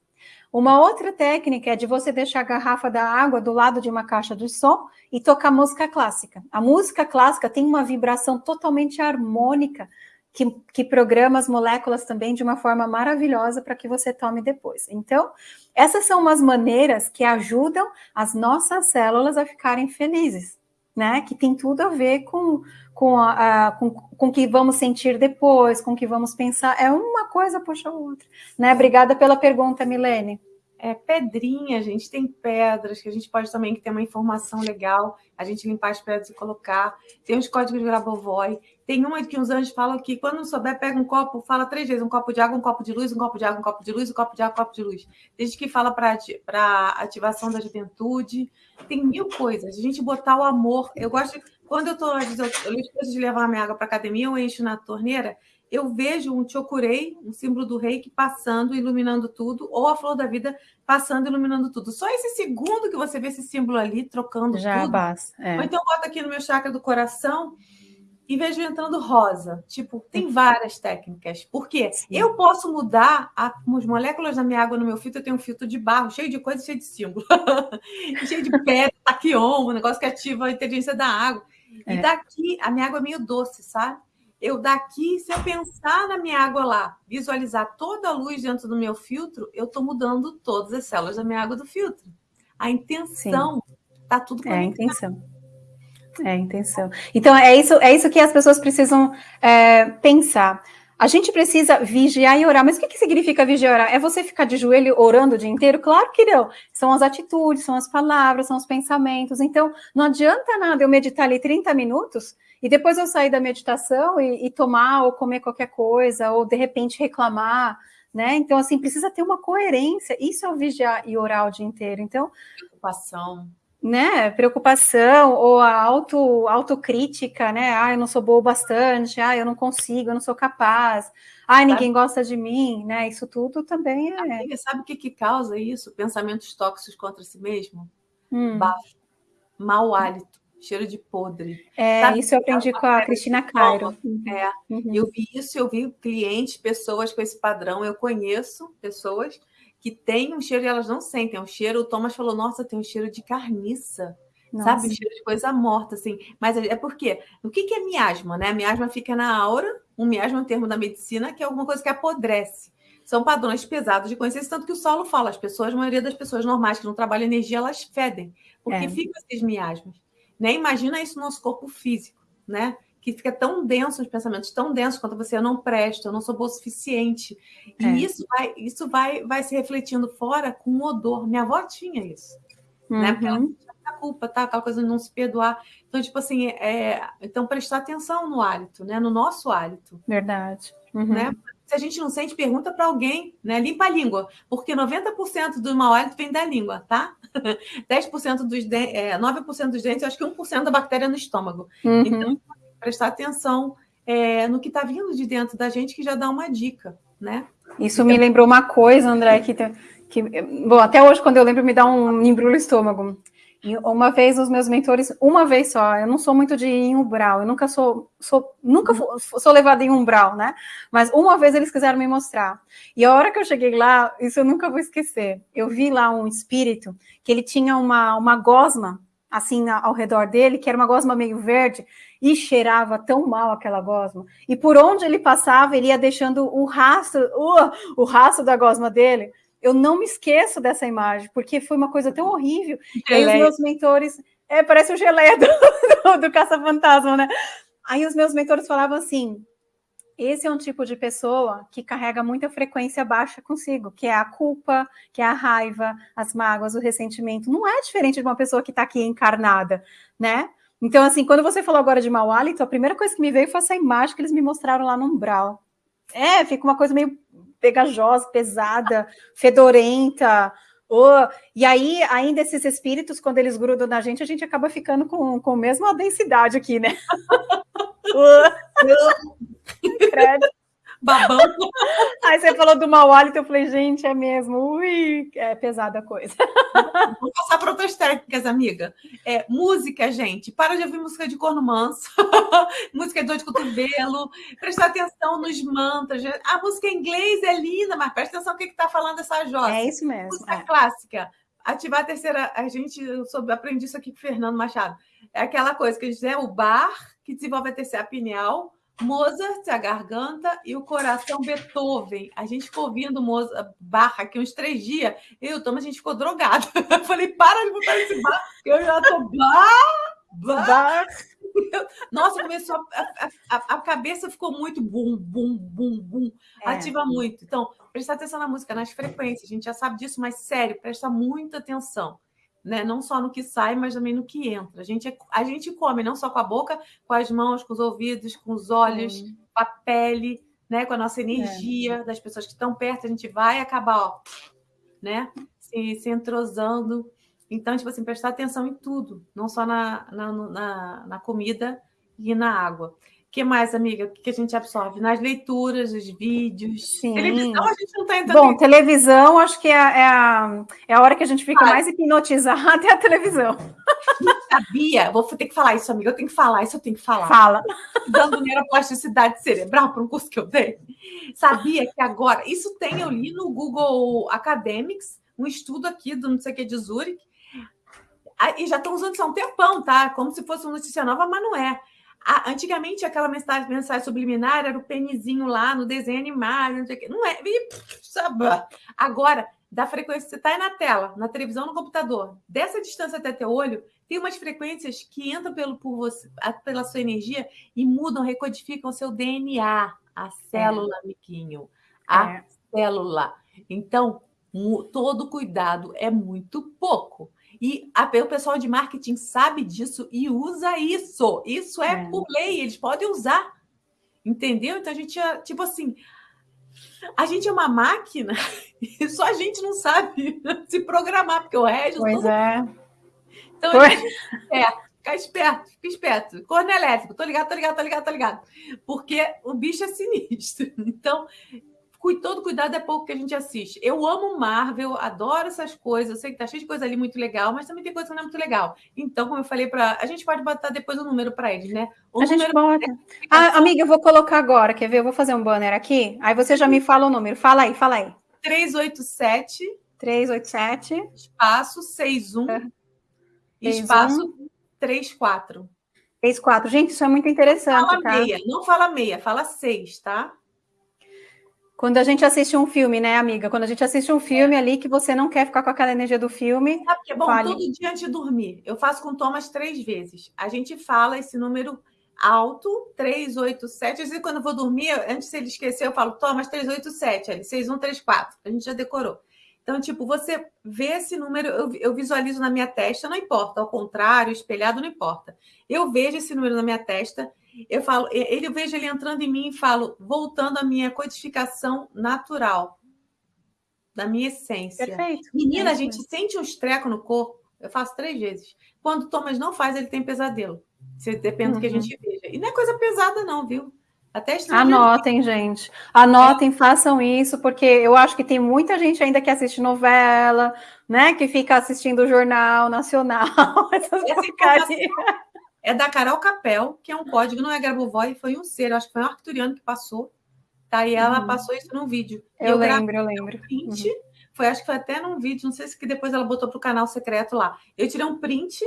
Uma outra técnica é de você deixar a garrafa da água do lado de uma caixa de som e tocar música clássica. A música clássica tem uma vibração totalmente harmônica, que, que programa as moléculas também de uma forma maravilhosa para que você tome depois. Então, essas são umas maneiras que ajudam as nossas células a ficarem felizes, né? Que tem tudo a ver com com, a, a, com, com que vamos sentir depois, com que vamos pensar. É uma coisa puxa outra. Né? Obrigada pela pergunta, Milene é, pedrinha, gente tem pedras que a gente pode também ter uma informação legal, a gente limpar as pedras e colocar. Tem os códigos de Grabovoi. Tem uma que uns anjos falam que quando não souber, pega um copo, fala três vezes: um copo de água, um copo de luz, um copo de água, um copo de luz, um copo de água, um copo de luz. Tem gente que fala para ativação da juventude. Tem mil coisas. A gente botar o amor. Eu gosto. Quando eu estou, eu, eu de levar minha água para academia, eu encho na torneira eu vejo um chokurei, um símbolo do reiki, passando, iluminando tudo, ou a flor da vida passando, iluminando tudo. Só esse segundo que você vê esse símbolo ali, trocando Já tudo. Basta, é. Ou então bota aqui no meu chakra do coração e vejo entrando rosa. Tipo, tem várias técnicas. Por quê? Sim. Eu posso mudar a, as moléculas da minha água no meu filtro, eu tenho um filtro de barro, cheio de coisa, cheio de símbolo. cheio de pedra, taquion, um negócio que ativa a inteligência da água. É. E daqui, a minha água é meio doce, sabe? eu daqui, se eu pensar na minha água lá, visualizar toda a luz dentro do meu filtro, eu estou mudando todas as células da minha água do filtro. A intenção está tudo conectado. É a intenção. É a intenção. Então, é isso, é isso que as pessoas precisam é, pensar. A gente precisa vigiar e orar. Mas o que, que significa vigiar e orar? É você ficar de joelho orando o dia inteiro? Claro que não. São as atitudes, são as palavras, são os pensamentos. Então, não adianta nada eu meditar ali 30 minutos e depois eu sair da meditação e, e tomar ou comer qualquer coisa, ou de repente reclamar, né? Então, assim, precisa ter uma coerência. Isso é o vigiar e orar o dia inteiro. Então, preocupação. Né, preocupação ou a auto, autocrítica, né? Ah, eu não sou boa bastante, ah, eu não consigo, eu não sou capaz, ah, ninguém sabe? gosta de mim, né? Isso tudo também é. Amiga, sabe o que, que causa isso? Pensamentos tóxicos contra si mesmo? Hum. Baixo, mau hálito cheiro de podre. É, Sabe? isso eu aprendi com a Cristina Cairo. É, uhum. eu vi isso, eu vi clientes, pessoas com esse padrão, eu conheço pessoas que têm um cheiro e elas não sentem, é um cheiro, o Thomas falou, nossa, tem um cheiro de carniça. Nossa. Sabe, um cheiro de coisa morta, assim. Mas é, é porque, o que, que é miasma, né? A miasma fica na aura, um miasma é um termo da medicina, que é alguma coisa que apodrece são padrões pesados de consciência, tanto que o solo fala, as pessoas, a maioria das pessoas normais que não trabalham energia, elas fedem, porque é. ficam esses miasmas. Né? Imagina isso no nosso corpo físico, né? Que fica tão denso, os pensamentos tão densos quanto você, eu não presto, eu não sou boa o suficiente. E é. isso, vai, isso vai, vai se refletindo fora com o odor. Minha avó tinha isso. Uhum. Né? Porque ela uhum. tinha a culpa, tá? Aquela coisa de não se perdoar. Então, tipo assim, é, então prestar atenção no hálito, né? No nosso hálito. Verdade. Uhum. Né? Se a gente não sente, pergunta para alguém, né? Limpa a língua, porque 90% do mau hálito vem da língua, tá? 10% dos dentes, é, 9% dos dentes, acho que 1% da bactéria no estômago. Uhum. Então, prestar atenção é, no que está vindo de dentro da gente, que já dá uma dica, né? Isso então, me lembrou uma coisa, André, que, que bom, até hoje, quando eu lembro, me dá um embrulho estômago. E uma vez os meus mentores, uma vez só, eu não sou muito de ir em umbral, eu nunca sou, sou nunca uhum. sou levada em umbral, né? Mas uma vez eles quiseram me mostrar. E a hora que eu cheguei lá, isso eu nunca vou esquecer. Eu vi lá um espírito que ele tinha uma, uma gosma assim ao redor dele, que era uma gosma meio verde, e cheirava tão mal aquela gosma. E por onde ele passava, ele ia deixando o rastro, uh, o rastro da gosma dele eu não me esqueço dessa imagem, porque foi uma coisa tão horrível. E aí os meus mentores. É, parece o geleia do, do, do Caça-Fantasma, né? Aí os meus mentores falavam assim: esse é um tipo de pessoa que carrega muita frequência baixa consigo, que é a culpa, que é a raiva, as mágoas, o ressentimento. Não é diferente de uma pessoa que está aqui encarnada, né? Então, assim, quando você falou agora de mau hálito, a primeira coisa que me veio foi essa imagem que eles me mostraram lá no umbral. É, fica uma coisa meio pegajosa, pesada, fedorenta. Oh, e aí, ainda esses espíritos, quando eles grudam na gente, a gente acaba ficando com, com a mesma densidade aqui, né? Credo babão. Aí você falou do mau hálito, eu falei, gente, é mesmo. Ui, é pesada a coisa. Vou passar para outras técnicas, amiga. É, música, gente. Para de ouvir música de corno manso, música de dor de cotovelo, prestar atenção nos mantras. A música em inglês é linda, mas presta atenção no que está falando essa Jossa. É isso mesmo. Música é. clássica. Ativar a terceira. A gente, eu soube, aprendi isso aqui com o Fernando Machado. É aquela coisa que a gente diz, é o bar que desenvolve a terceira pineal Mozart, a garganta e o coração Beethoven. A gente ficou ouvindo Mozart, barra aqui uns três dias. Eu Thomas, a gente ficou drogado. Eu falei, para de botar esse bar, eu já tô bar, bar. Nossa, começou a, a, a, cabeça ficou muito bum, bum, bum, bum. É. Ativa muito. Então, prestar atenção na música, nas frequências. A gente já sabe disso, mas sério, presta muita atenção né? Não só no que sai, mas também no que entra. A gente, é, a gente come não só com a boca, com as mãos, com os ouvidos, com os olhos, com a pele, né? Com a nossa energia é. das pessoas que estão perto. A gente vai acabar, ó, né? Se, se entrosando. Então, tipo assim, prestar atenção em tudo, não só na, na, na, na comida e na água que mais, amiga? O que a gente absorve? Nas leituras, os vídeos. Sim. Televisão, a gente não está entrando. Bom, televisão, acho que é, é, a, é a hora que a gente fica ah. mais hipnotizada é a televisão. Sabia? Vou ter que falar isso, amiga. Eu tenho que falar isso, eu tenho que falar. Fala. Dando neuroplasticidade cerebral para um curso que eu dei. Sabia que agora. Isso tem, eu li no Google Academics, um estudo aqui do não sei o que de Zurich. Ah, e já estão usando isso há um tempão, tá? Como se fosse uma notícia nova, mas não é antigamente, aquela mensagem, mensagem subliminar era o penizinho lá no desenho animado, não sei o quê. Não é. Agora, da frequência, você está na tela, na televisão, no computador, dessa distância até teu olho, tem umas frequências que entram pelo, por você, pela sua energia e mudam, recodificam o seu DNA, a célula, é. amiguinho. A é. célula. Então, todo cuidado é muito pouco. E a, o pessoal de marketing sabe disso e usa isso. Isso é, é, por lei, eles podem usar. Entendeu? Então a gente é, tipo assim, a gente é uma máquina e só a gente não sabe se programar, porque o resto. Pois todo... é. Então, pois... é, fica esperto, fica esperto. Corno elétrico, tô ligado, tô ligado, tô ligado, tô ligado. Porque o bicho é sinistro. Então, todo cuidado é pouco que a gente assiste. Eu amo Marvel, adoro essas coisas. Eu sei que tá cheio de coisa ali muito legal, mas também tem coisa que não é muito legal. Então, como eu falei para. A gente pode botar depois o número para eles, né? O a gente bota. Ah, amiga, eu vou colocar agora, quer ver? Eu vou fazer um banner aqui. Aí você já me fala o número. Fala aí, fala aí. 387. 387. Espaço 61. É. Espaço 34. 34. Gente, isso é muito interessante. Fala tá? meia, não fala meia, fala seis, tá? Quando a gente assiste um filme, né, amiga? Quando a gente assiste um filme ali que você não quer ficar com aquela energia do filme. Sabe que é bom? Fale... Todo dia antes de dormir. Eu faço com Thomas três vezes. A gente fala esse número alto, 387. Às vezes, quando eu vou dormir, antes de ele esquecer, eu falo, Thomas 387, ali, 6134. A gente já decorou. Então, tipo, você vê esse número, eu, eu, visualizo na minha testa, não importa, ao contrário, espelhado, não importa. Eu vejo esse número na minha testa eu falo, ele eu vejo ele entrando em mim e falo, voltando à minha codificação natural, da minha essência. Perfeito. Menina, é a gente sente um treco no corpo. Eu faço três vezes. Quando o Thomas não faz, ele tem pesadelo. Depende uhum. do que a uhum. gente veja. E não é coisa pesada, não, viu? Até Anotem, gente. Anotem, é. façam isso, porque eu acho que tem muita gente ainda que assiste novela, né? Que fica assistindo o Jornal Nacional. Essas Essa é da Carol Capel, que é um código, não é Grabovoi, foi um ser, acho que foi um arcturiano que passou, tá? E ela uhum. passou isso num vídeo. Eu, eu lembro, eu lembro. Um print, uhum. Foi, acho que foi até num vídeo, não sei se que depois ela botou para o canal secreto lá. Eu tirei um print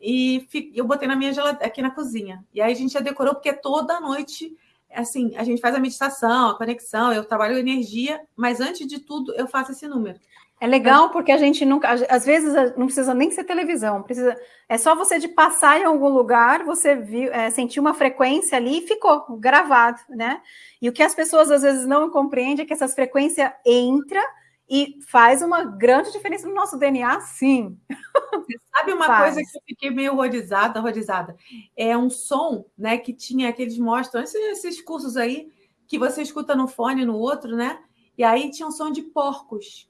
e eu botei na minha geladeira, aqui na cozinha. E aí a gente já decorou, porque toda noite, assim, a gente faz a meditação, a conexão, eu trabalho energia, mas antes de tudo, eu faço esse número. É legal porque a gente nunca, às vezes não precisa nem ser televisão, precisa, é só você de passar em algum lugar, você viu, é, sentiu uma frequência ali e ficou gravado, né? E o que as pessoas às vezes não compreendem é que essa frequência entra e faz uma grande diferença no nosso DNA, sim. Você sabe uma faz. coisa que eu fiquei meio horrorizada, horrorizada? É um som, né, que tinha que eles mostram esses, esses cursos aí que você escuta no fone no outro, né? E aí tinha um som de porcos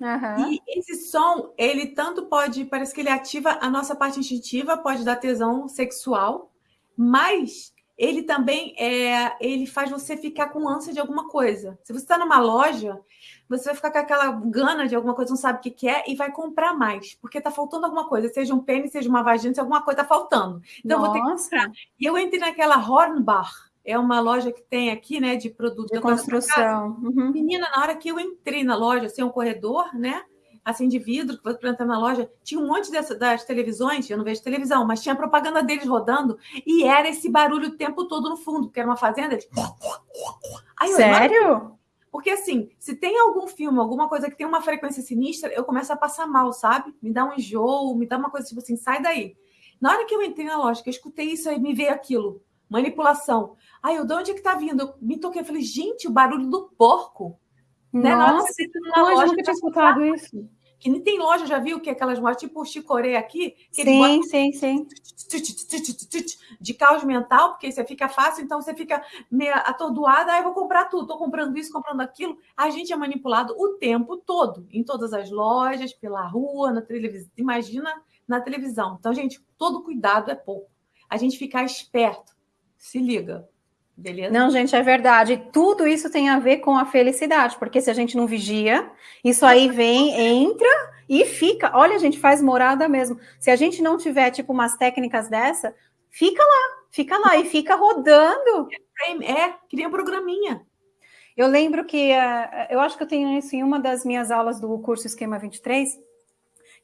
Uhum. E esse som, ele tanto pode, parece que ele ativa a nossa parte instintiva, pode dar tesão sexual, mas ele também é, ele faz você ficar com ânsia de alguma coisa. Se você está numa loja, você vai ficar com aquela gana de alguma coisa, não sabe o que, que é, e vai comprar mais, porque está faltando alguma coisa, seja um pênis, seja uma vagina, se alguma coisa está faltando. Então, Nossa. vou ter que comprar. E eu entrei naquela Hornbach, é uma loja que tem aqui, né, de produtos de construção. Uhum. Menina, na hora que eu entrei na loja, assim, um corredor, né? assim de vidro, que você entrar na loja, tinha um monte dessa, das televisões, eu não vejo televisão, mas tinha propaganda deles rodando, e era esse barulho o tempo todo no fundo, porque era uma fazenda. De... Aí, Sério? Porque, assim, se tem algum filme, alguma coisa que tem uma frequência sinistra, eu começo a passar mal, sabe? Me dá um enjoo, me dá uma coisa tipo assim, sai daí. Na hora que eu entrei na loja, que eu escutei isso, aí me veio aquilo, manipulação. Aí eu, de onde é que tá vindo? Eu me toquei, eu falei, gente, o barulho do porco. Né? Nossa, que na loja, nunca tinha escutado isso. Que nem tem loja, já viu que aquelas lojas tipo o Chicoré aqui? sim, sim, sim. De caos mental, porque você fica fácil, então você fica meio atordoada, aí ah, eu vou comprar tudo, estou comprando isso, comprando aquilo. A gente é manipulado o tempo todo, em todas as lojas, pela rua, na televisão. Imagina na televisão. Então, gente, todo cuidado é pouco. A gente ficar esperto. Se liga. Beleza? Não, gente, é verdade. Tudo isso tem a ver com a felicidade, porque se a gente não vigia, isso aí vem, entra e fica. Olha, a gente faz morada mesmo. Se a gente não tiver, tipo, umas técnicas dessa, fica lá, fica lá e fica rodando. É, cria um programinha. Eu lembro que, uh, eu acho que eu tenho isso em uma das minhas aulas do curso Esquema 23,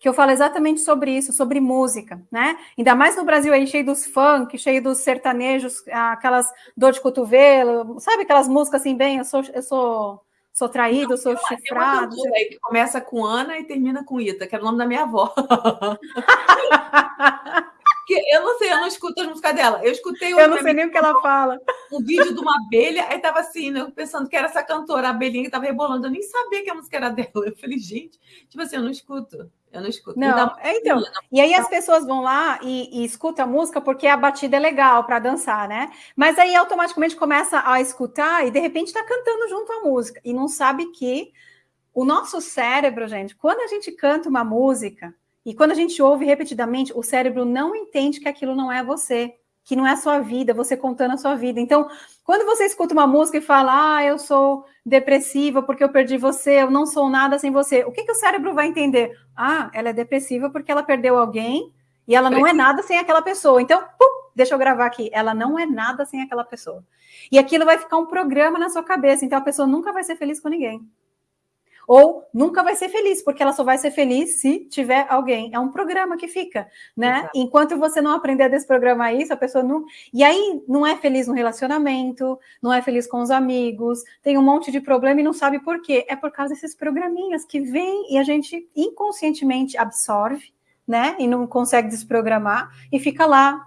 que eu falo exatamente sobre isso, sobre música, né? Ainda mais no Brasil aí, cheio dos funk, cheio dos sertanejos, aquelas dor de cotovelo, sabe aquelas músicas assim, bem, eu sou, eu sou, sou traído, eu sou chifrado. Tem aí que começa com Ana e termina com Ita, que era o nome da minha avó. Porque eu não sei, eu não escuto as músicas dela. Eu escutei Eu não sei nem o que ela fala. Um vídeo de uma abelha, aí tava assim, né, pensando que era essa cantora, a abelhinha que tava rebolando. Eu nem sabia que a música era dela. Eu falei, gente, tipo assim, eu não escuto. Eu não escuto. Não, é, então. Não. E aí as pessoas vão lá e, e escutam a música porque a batida é legal para dançar, né? Mas aí automaticamente começa a escutar e de repente está cantando junto à música e não sabe que o nosso cérebro, gente, quando a gente canta uma música e quando a gente ouve repetidamente, o cérebro não entende que aquilo não é você que não é a sua vida, você contando a sua vida. Então, quando você escuta uma música e fala, ah, eu sou depressiva porque eu perdi você, eu não sou nada sem você, o que, que o cérebro vai entender? Ah, ela é depressiva porque ela perdeu alguém e ela não é nada sem aquela pessoa. Então, pum, deixa eu gravar aqui, ela não é nada sem aquela pessoa. E aquilo vai ficar um programa na sua cabeça, então a pessoa nunca vai ser feliz com ninguém. Ou nunca vai ser feliz, porque ela só vai ser feliz se tiver alguém. É um programa que fica, né? Exato. Enquanto você não aprender a desprogramar isso, a pessoa não. E aí não é feliz no relacionamento, não é feliz com os amigos, tem um monte de problema e não sabe por quê. É por causa desses programinhas que vêm e a gente inconscientemente absorve, né? E não consegue desprogramar e fica lá.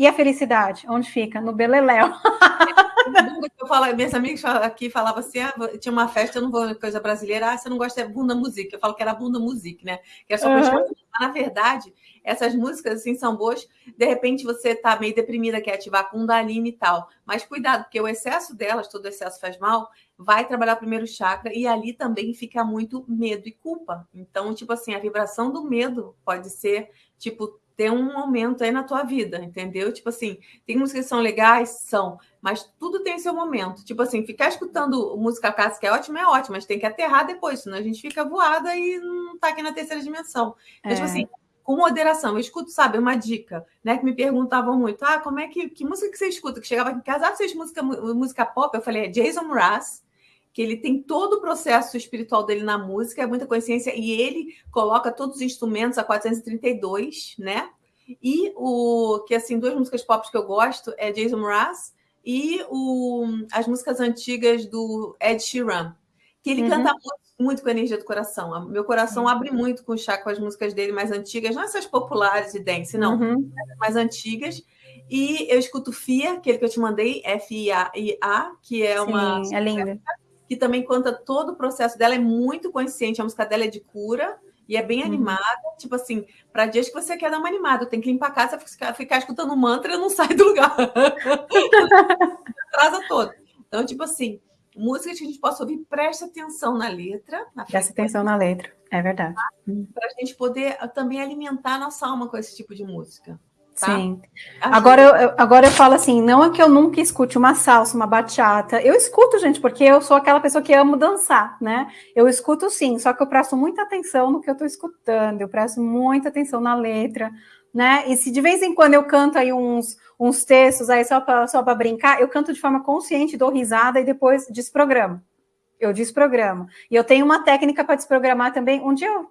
E a felicidade? Onde fica? No beleléu. eu falo, minhas amigas aqui falavam assim: ah, tinha uma festa, eu não vou coisa brasileira, ah, você não gosta de bunda música. Eu falo que era bunda música, né? Que é só uhum. Na verdade, essas músicas assim são boas. De repente você tá meio deprimida, quer ativar Kundalini e tal. Mas cuidado, porque o excesso delas, todo excesso faz mal, vai trabalhar o primeiro chakra e ali também fica muito medo e culpa. Então, tipo assim, a vibração do medo pode ser, tipo, ter um momento aí na tua vida, entendeu? Tipo assim, tem músicas que são legais, são, mas tudo tem seu momento. Tipo assim, ficar escutando música clássica é ótimo, é ótimo, mas tem que aterrar depois, senão a gente fica voada e não tá aqui na terceira dimensão. Então, tipo é. tipo assim, com moderação. Eu escuto, sabe, uma dica, né? Que me perguntavam muito: ah, como é que, que música que você escuta? Que chegava aqui em casa, ah, você música, música pop? Eu falei, é Jason Mraz, que ele tem todo o processo espiritual dele na música, é muita consciência, e ele coloca todos os instrumentos a 432, né? E o que assim, duas músicas pop que eu gosto é Jason Mraz e o, as músicas antigas do Ed Sheeran, que ele uhum. canta muito, muito, com a energia do coração. Meu coração abre muito com o chá com as músicas dele mais antigas, não essas populares de dance, não, uhum. mais antigas. E eu escuto Fia, aquele que eu te mandei, F-I-A, que é uma. Sim, é linda que também conta todo o processo dela, é muito consciente, a música dela é de cura e é bem uhum. animada, tipo assim, para dias que você quer dar uma animada, tem que limpar a casa, ficar, ficar escutando mantra e não sai do lugar. Atrasa todo. Então, tipo assim, música que a gente possa ouvir, preste atenção na letra. Na preste atenção na letra, é verdade. Para a gente poder também alimentar a nossa alma com esse tipo de música. Tá? Sim. Agora eu, agora eu falo assim, não é que eu nunca escute uma salsa, uma bachata. Eu escuto, gente, porque eu sou aquela pessoa que amo dançar, né? Eu escuto sim, só que eu presto muita atenção no que eu estou escutando, eu presto muita atenção na letra, né? E se de vez em quando eu canto aí uns, uns textos aí só para só brincar, eu canto de forma consciente, dou risada e depois desprogramo. eu desprogramo. E eu tenho uma técnica para desprogramar também. Um dia eu,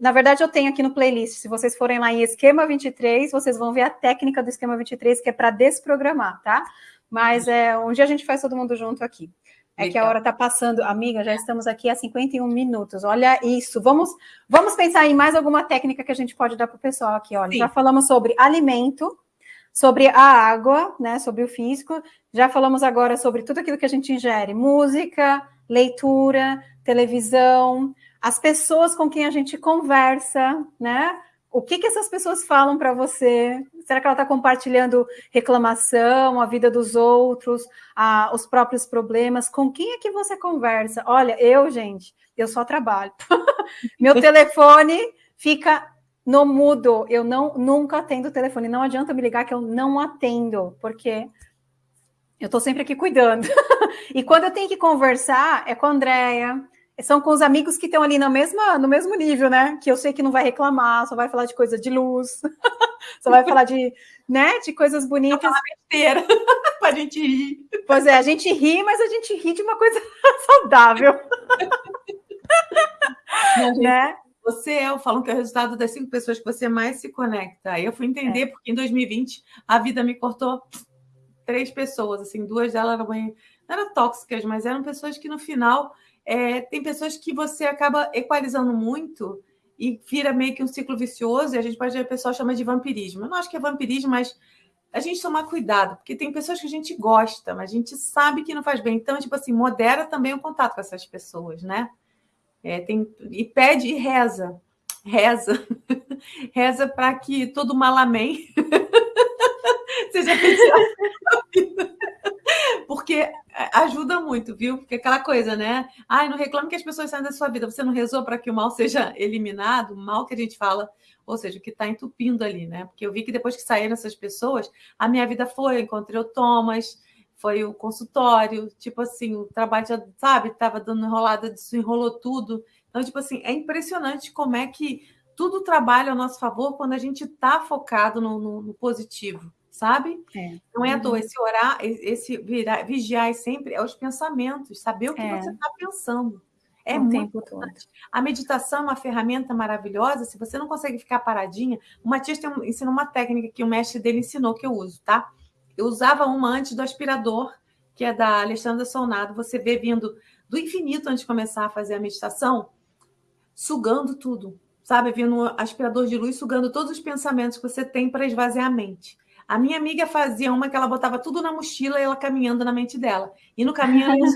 na verdade, eu tenho aqui no playlist. Se vocês forem lá em esquema 23, vocês vão ver a técnica do esquema 23, que é para desprogramar, tá? Mas é, um dia a gente faz todo mundo junto aqui. É Legal. que a hora está passando. Amiga, já estamos aqui há 51 minutos. Olha isso. Vamos, vamos pensar em mais alguma técnica que a gente pode dar para o pessoal aqui. Olha, Sim. já falamos sobre alimento, sobre a água, né? Sobre o físico. Já falamos agora sobre tudo aquilo que a gente ingere: música, leitura, televisão, as pessoas com quem a gente conversa, né? O que, que essas pessoas falam para você? Será que ela está compartilhando reclamação, a vida dos outros, a, os próprios problemas? Com quem é que você conversa? Olha, eu, gente, eu só trabalho. Meu telefone fica no mudo. Eu não nunca atendo o telefone. Não adianta me ligar que eu não atendo, porque eu estou sempre aqui cuidando. e quando eu tenho que conversar, é com a Andrea, são com os amigos que estão ali no mesmo, no mesmo nível, né? Que eu sei que não vai reclamar, só vai falar de coisa de luz, só vai falar de, né, de coisas bonitas. besteira para a gente rir. Pois é, a gente ri, mas a gente ri de uma coisa saudável. Não, gente, né? Você é, eu falo que é o resultado das cinco pessoas que você mais se conecta. Aí eu fui entender, é. porque em 2020 a vida me cortou três pessoas, assim, duas delas eram, eram tóxicas, mas eram pessoas que no final é, tem pessoas que você acaba equalizando muito e vira meio que um ciclo vicioso, e a gente pode, a pessoa chama de vampirismo. Eu não acho que é vampirismo, mas a gente tomar cuidado, porque tem pessoas que a gente gosta, mas a gente sabe que não faz bem. Então, tipo assim, modera também o contato com essas pessoas, né? É, tem, e pede e reza. Reza. reza para que todo mal amém seja Porque é, ajuda muito, viu? Porque aquela coisa, né? Ai, não reclame que as pessoas saem da sua vida. Você não rezou para que o mal seja eliminado, o mal que a gente fala, ou seja, o que está entupindo ali, né? Porque eu vi que depois que saíram essas pessoas, a minha vida foi, eu encontrei o Thomas, foi o consultório, tipo assim, o trabalho, já, sabe, estava dando enrolada, isso enrolou tudo. Então, tipo assim, é impressionante como é que tudo trabalha ao nosso favor quando a gente está focado no, no, no positivo sabe? É. Não é à toa. Uhum. Esse orar, esse virar, vigiar sempre é os pensamentos, saber o que é. você está pensando. É o muito tempo importante. Todo. A meditação é uma ferramenta maravilhosa. Se você não consegue ficar paradinha, o Matias tem um, ensina uma técnica que o mestre dele ensinou que eu uso, tá? Eu usava uma antes do aspirador, que é da Alexandra Solnado. Você vê vindo do infinito antes de começar a fazer a meditação, sugando tudo, sabe? Vindo um aspirador de luz, sugando todos os pensamentos que você tem para esvaziar a mente. A minha amiga fazia uma que ela botava tudo na mochila e ela caminhando na mente dela. E no caminho ela ia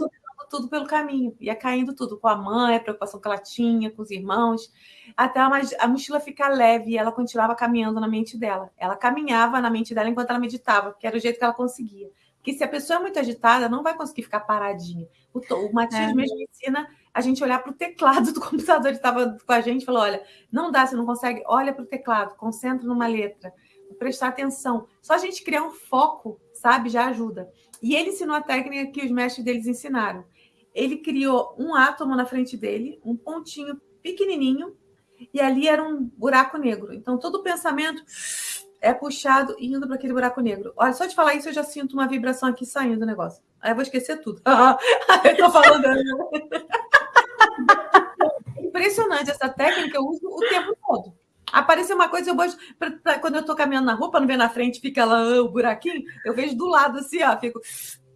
tudo pelo caminho, ia caindo tudo com a mãe, a preocupação que ela tinha, com os irmãos, até a mochila ficar leve e ela continuava caminhando na mente dela. Ela caminhava na mente dela enquanto ela meditava, que era o jeito que ela conseguia. Porque se a pessoa é muito agitada, não vai conseguir ficar paradinha. O, o Matias é. mesmo ensina a gente olhar para o teclado do computador. Ele estava com a gente e falou: olha, não dá, você não consegue, olha para o teclado, concentra numa letra prestar atenção. Só a gente criar um foco, sabe, já ajuda. E ele ensinou a técnica que os mestres deles ensinaram. Ele criou um átomo na frente dele, um pontinho pequenininho, e ali era um buraco negro. Então, todo pensamento é puxado e indo para aquele buraco negro. Olha, só de falar isso, eu já sinto uma vibração aqui saindo do negócio. Aí eu vou esquecer tudo. eu tô falando. Impressionante essa técnica, eu uso o tempo todo. Apareceu uma coisa, eu gosto. Pra, pra, quando eu tô caminhando na rua, para não ver na frente, fica lá ah, o buraquinho, eu vejo do lado assim, ó, fico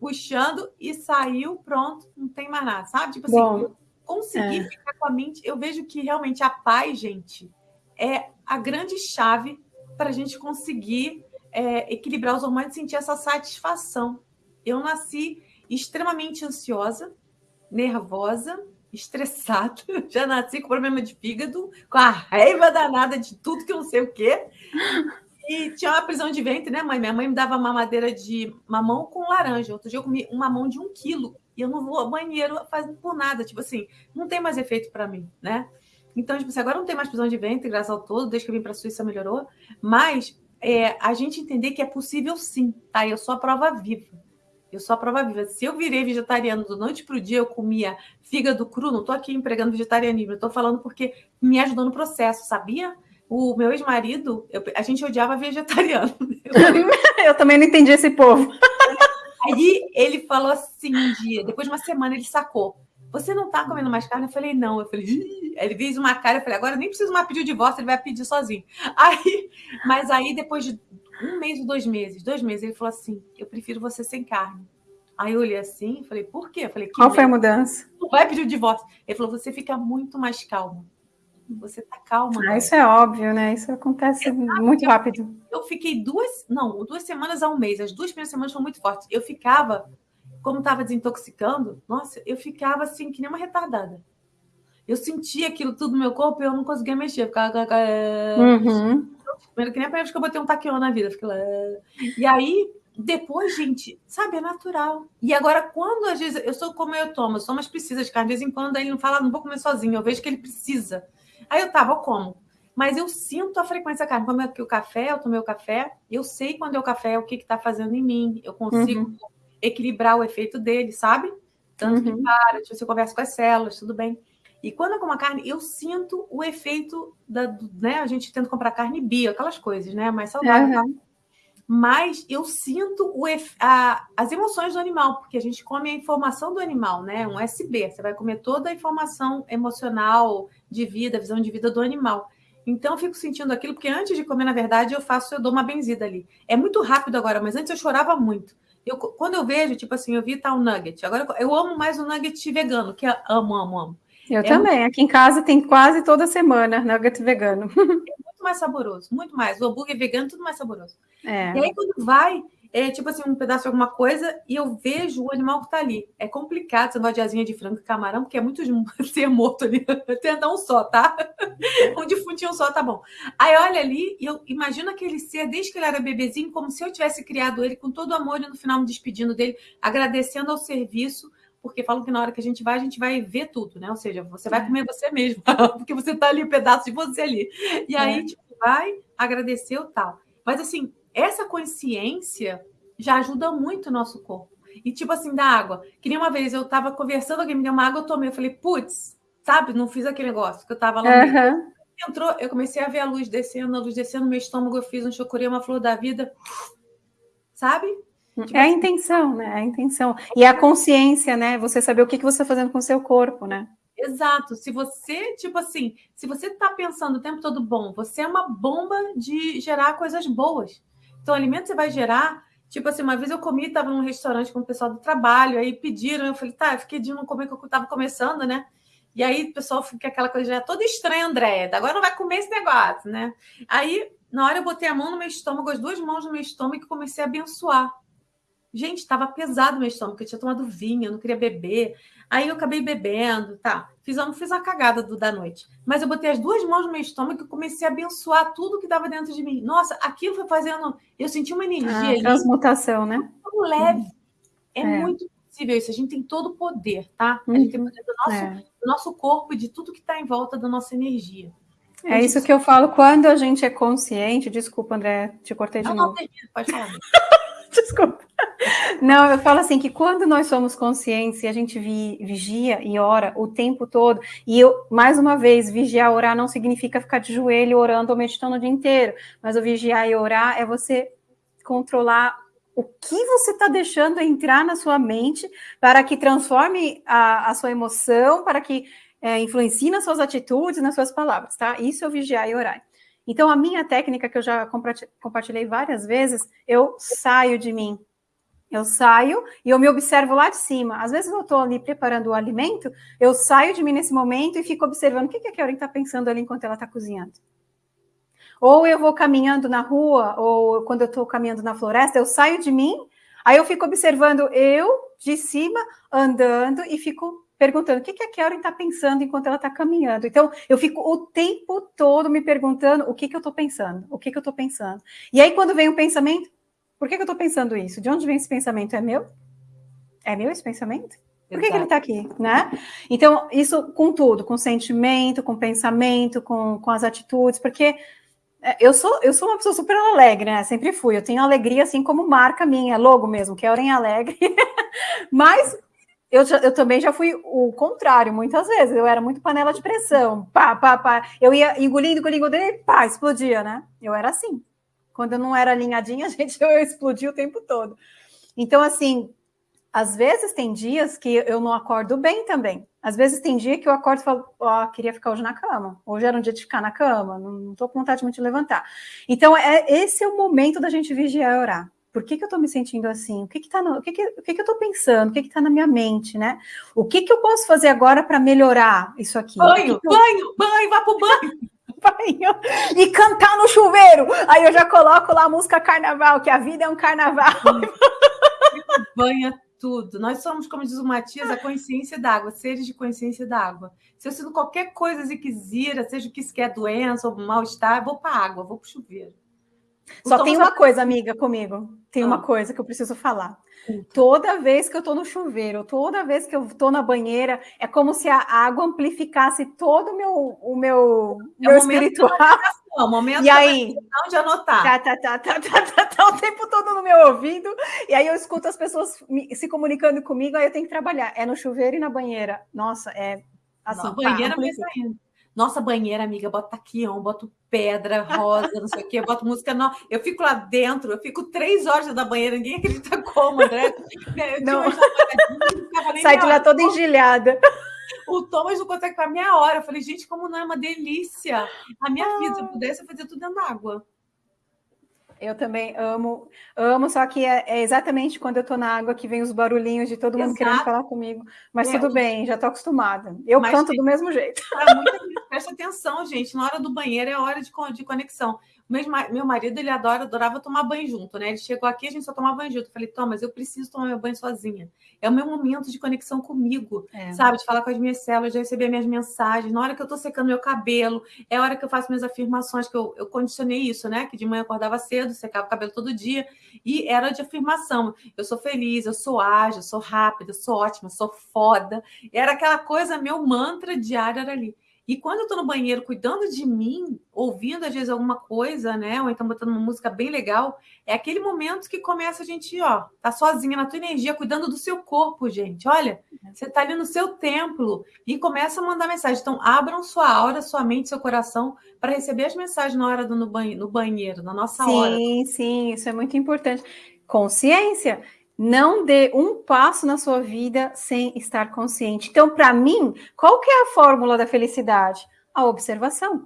puxando e saiu, pronto, não tem mais nada, sabe? Tipo assim, Bom, conseguir é. ficar com a mente. Eu vejo que realmente a paz, gente, é a grande chave para a gente conseguir é, equilibrar os hormônios e sentir essa satisfação. Eu nasci extremamente ansiosa, nervosa, estressada, já nasci com problema de fígado, com a raiva danada de tudo que eu não sei o quê. E tinha uma prisão de ventre, né, mãe? Minha mãe me dava mamadeira de mamão com laranja. Outro dia eu comi um mamão de um quilo e eu não vou ao banheiro fazendo por nada. Tipo assim, não tem mais efeito para mim, né? Então, tipo assim, agora não tem mais prisão de ventre, graças ao todo, desde que eu vim para a Suíça melhorou. Mas é, a gente entender que é possível sim, tá? Eu sou a prova viva. Eu sou a prova viva. Se eu virei vegetariano do noite para o dia, eu comia fígado cru, não estou aqui empregando vegetarianismo, estou falando porque me ajudou no processo, sabia? O meu ex-marido, a gente odiava vegetariano. Eu, eu também não entendi esse povo. Aí ele falou assim um dia, depois de uma semana, ele sacou. você não tá comendo mais carne? Eu falei, não. Eu falei, Ih! ele fez uma cara, eu falei, agora nem preciso mais pedir o divórcio, ele vai pedir sozinho. Aí, mas aí, depois de um mês ou dois meses, dois meses, ele falou assim: eu prefiro você sem carne. Aí eu olhei assim falei, por quê? Eu falei, qual foi a mudança? Não vai pedir o divórcio. Ele falou, você fica muito mais calma. Você tá calma. Ah, isso é óbvio, né? Isso acontece muito rápido. Eu fiquei duas, não, duas semanas a um mês. As duas primeiras semanas foram muito fortes. Eu ficava como estava desintoxicando, nossa, eu ficava assim, que nem uma retardada. Eu sentia aquilo tudo no meu corpo e eu não conseguia mexer. Eu ficava. Uhum. Que nem a primeira vez que eu botei um taquion na vida. Fiquei lá. E aí, depois, gente, sabe, é natural. E agora, quando às vezes eu sou como eu tomo, eu sou mais precisa de carne, de vez em quando aí ele não fala, não vou comer sozinho, eu vejo que ele precisa. Aí eu tava, eu como. Mas eu sinto a frequência da carne. Como é que o café, eu tomei o café, eu sei quando é o café, o que está fazendo em mim. Eu consigo uhum equilibrar o efeito dele, sabe? Tanto uhum. que para, tipo, você conversa com as células, tudo bem. E quando eu como a carne, eu sinto o efeito da, né? A gente tenta comprar carne bio, aquelas coisas, né? Mais saudável. Uhum. Mas eu sinto o, a, as emoções do animal, porque a gente come a informação do animal, né? Um SB. Você vai comer toda a informação emocional, de vida, visão de vida do animal. Então eu fico sentindo aquilo, porque antes de comer, na verdade, eu faço, eu dou uma benzida ali. É muito rápido agora, mas antes eu chorava muito. Eu, quando eu vejo, tipo assim, eu vi tal nugget. Agora eu amo mais o nugget vegano, que é, amo, amo, amo. Eu é também. Muito... Aqui em casa tem quase toda semana nugget vegano. É muito mais saboroso, muito mais. O hambúrguer vegano, tudo mais saboroso. É. E aí, quando vai, é tipo assim, um pedaço de alguma coisa e eu vejo o animal que tá ali. É complicado você gosta de asinha de frango e camarão, porque é muito ser morto ali. Tenta um só, tá? um defuntinho só, tá bom. Aí olha ali e eu imagino aquele ser, desde que ele era bebezinho, como se eu tivesse criado ele com todo amor e no final me despedindo dele, agradecendo ao serviço porque falam que na hora que a gente vai, a gente vai ver tudo, né? Ou seja, você vai é. comer você mesmo, porque você tá ali, um pedaço de você ali. E aí, é. tipo, vai agradecer o tal. Mas assim, essa consciência já ajuda muito o nosso corpo. E tipo assim, da água. Que nem uma vez eu tava conversando, alguém me deu uma água, eu tomei. Eu falei, putz, sabe? Não fiz aquele negócio que eu tava lá. Uhum. Entrou, eu comecei a ver a luz descendo, a luz descendo meu estômago, eu fiz um chocurê, uma flor da vida. Sabe? Tipo é a assim. intenção, né? É a intenção. E a consciência, né? Você saber o que, que você está fazendo com o seu corpo, né? Exato. Se você, tipo assim, se você está pensando o tempo todo bom, você é uma bomba de gerar coisas boas. Então, o alimento você vai gerar. Tipo assim, uma vez eu comi, estava num restaurante com o pessoal do trabalho, aí pediram, eu falei, tá, eu fiquei de não comer que eu estava começando, né? E aí o pessoal fica aquela coisa já toda estranha, André, agora não vai comer esse negócio, né? Aí, na hora eu botei a mão no meu estômago, as duas mãos no meu estômago e comecei a abençoar. Gente, estava pesado meu estômago, eu tinha tomado vinho, eu não queria beber. Aí eu acabei bebendo, tá. Fiz, uma, fiz uma cagada do, da noite. Mas eu botei as duas mãos no meu estômago e comecei a abençoar tudo que estava dentro de mim. Nossa, aquilo foi fazendo. Eu senti uma energia. Ah, transmutação, né? Tão leve. É, é, muito possível isso. A gente tem todo o poder, tá? A gente tem o poder do nosso, é. do nosso corpo e de tudo que está em volta da nossa energia. É isso que eu falo quando a gente é consciente. Desculpa, André, te cortei de não, novo. Não, pode falar. Desculpa. Não, eu falo assim que quando nós somos conscientes e a gente vi, vigia e ora o tempo todo, e eu, mais uma vez, vigiar e orar não significa ficar de joelho orando ou meditando o dia inteiro, mas o vigiar e orar é você controlar o que você está deixando entrar na sua mente para que transforme a, a sua emoção, para que é, influencie nas suas atitudes, nas suas palavras, tá? Isso é o vigiar e orar. Então, a minha técnica, que eu já compartilhei várias vezes, eu saio de mim. Eu saio e eu me observo lá de cima. Às vezes eu estou ali preparando o alimento, eu saio de mim nesse momento e fico observando o que, que a Karen está pensando ali enquanto ela está cozinhando. Ou eu vou caminhando na rua, ou quando eu estou caminhando na floresta, eu saio de mim, aí eu fico observando eu de cima, andando, e fico perguntando o que, que a Karen está pensando enquanto ela está caminhando. Então, eu fico o tempo todo me perguntando o que, que eu estou pensando, o que, que eu estou pensando. E aí, quando vem o pensamento, por que, que eu estou pensando isso? De onde vem esse pensamento? É meu? É meu esse pensamento? Por que, que ele está aqui, né? Então, isso com tudo, com sentimento, com pensamento, com, com as atitudes, porque é, eu sou, eu sou uma pessoa super alegre, né? Sempre fui. Eu tenho alegria, assim, como marca minha, logo mesmo, que é Orem Alegre. Mas eu, eu, também já fui o contrário, muitas vezes. Eu era muito panela de pressão. Pá, pá, pá. Eu ia engolindo, engolindo, engolindo, pá, explodia, né? Eu era assim. Quando eu não era alinhadinha, gente, eu explodia o tempo todo. Então, assim, Às vezes tem dias que eu não acordo bem também. Às vezes tem dia que eu acordo e falo, ó, oh, queria ficar hoje na cama. Hoje era um dia de ficar na cama, não estou com vontade de levantar. Então, é, esse é o momento da gente vigiar e orar. Por que, que eu estou me sentindo assim? O que que tá no, o que que, o que que eu estou pensando? O que está na minha mente, né? O que que eu posso fazer agora para melhorar isso aqui? Banho, eu... banho, banho, vá pro banho. banho e cantar no chuveiro. Aí eu já coloco lá a música carnaval, que a vida é um carnaval. Banha tudo. Nós somos, como diz o Matias, a consciência d'água, seres de consciência d'água. Se eu sinto qualquer coisa ziquezira, seja o que isso quer, doença ou mal-estar, vou para a água, vou para o chuveiro. Só tem uma coisa, amiga, comigo. Tem ah. uma coisa que eu preciso falar. Toda vez que eu estou no chuveiro, toda vez que eu estou na banheira, é como se a água amplificasse todo o meu, o meu, é meu espiritual. O momento e aí, de anotar. Tá, tá, tá, tá, tá, tá, tá, o tempo todo no meu ouvido, e aí eu escuto as pessoas se comunicando comigo, aí eu tenho que trabalhar. É no chuveiro e na banheira. Nossa, é assim. Não, banheira mais ainda. Nossa banheira, amiga, bota taquião, boto pedra, rosa, não sei o quê, boto música. Não. Eu fico lá dentro, eu fico três horas da banheira, ninguém acredita como, André. não. Sai de lá toda engilhada. O Thomas não consegue para meia hora. Eu falei, gente, como não é uma delícia. A minha ah. vida, se eu pudesse, eu fazia tudo dentro d'água. Eu também amo, amo, só que é, é exatamente quando eu estou na água que vem os barulhinhos de todo mundo Exato. querendo falar comigo. Mas é, tudo bem, já estou acostumada. Eu canto do mesmo jeito. Presta atenção, gente. Na hora do banheiro é hora de, de conexão. Meu marido, ele adora, adorava tomar banho junto, né? Ele chegou aqui, a gente só tomava banho junto. Eu falei, Thomas, eu preciso tomar meu banho sozinha. É o meu momento de conexão comigo, é. sabe? De falar com as minhas células, de receber minhas mensagens. Na hora que eu tô secando meu cabelo, é a hora que eu faço minhas afirmações, que eu, eu condicionei isso, né? Que de manhã eu acordava cedo, secava o cabelo todo dia. E era de afirmação. Eu sou feliz, eu sou ágil, eu sou rápida, eu sou ótima, eu sou foda. Era aquela coisa, meu mantra diário era ali. E quando eu estou no banheiro cuidando de mim, ouvindo às vezes alguma coisa, né? Ou então botando uma música bem legal, é aquele momento que começa a gente, ó, tá sozinha na tua energia, cuidando do seu corpo, gente. Olha, você tá ali no seu templo e começa a mandar mensagem. Então, abram sua aura, sua mente, seu coração para receber as mensagens na hora do no banheiro, no banheiro na nossa sim, hora. Sim, sim, isso é muito importante. Consciência. Não dê um passo na sua vida sem estar consciente. Então, para mim, qual que é a fórmula da felicidade? A observação.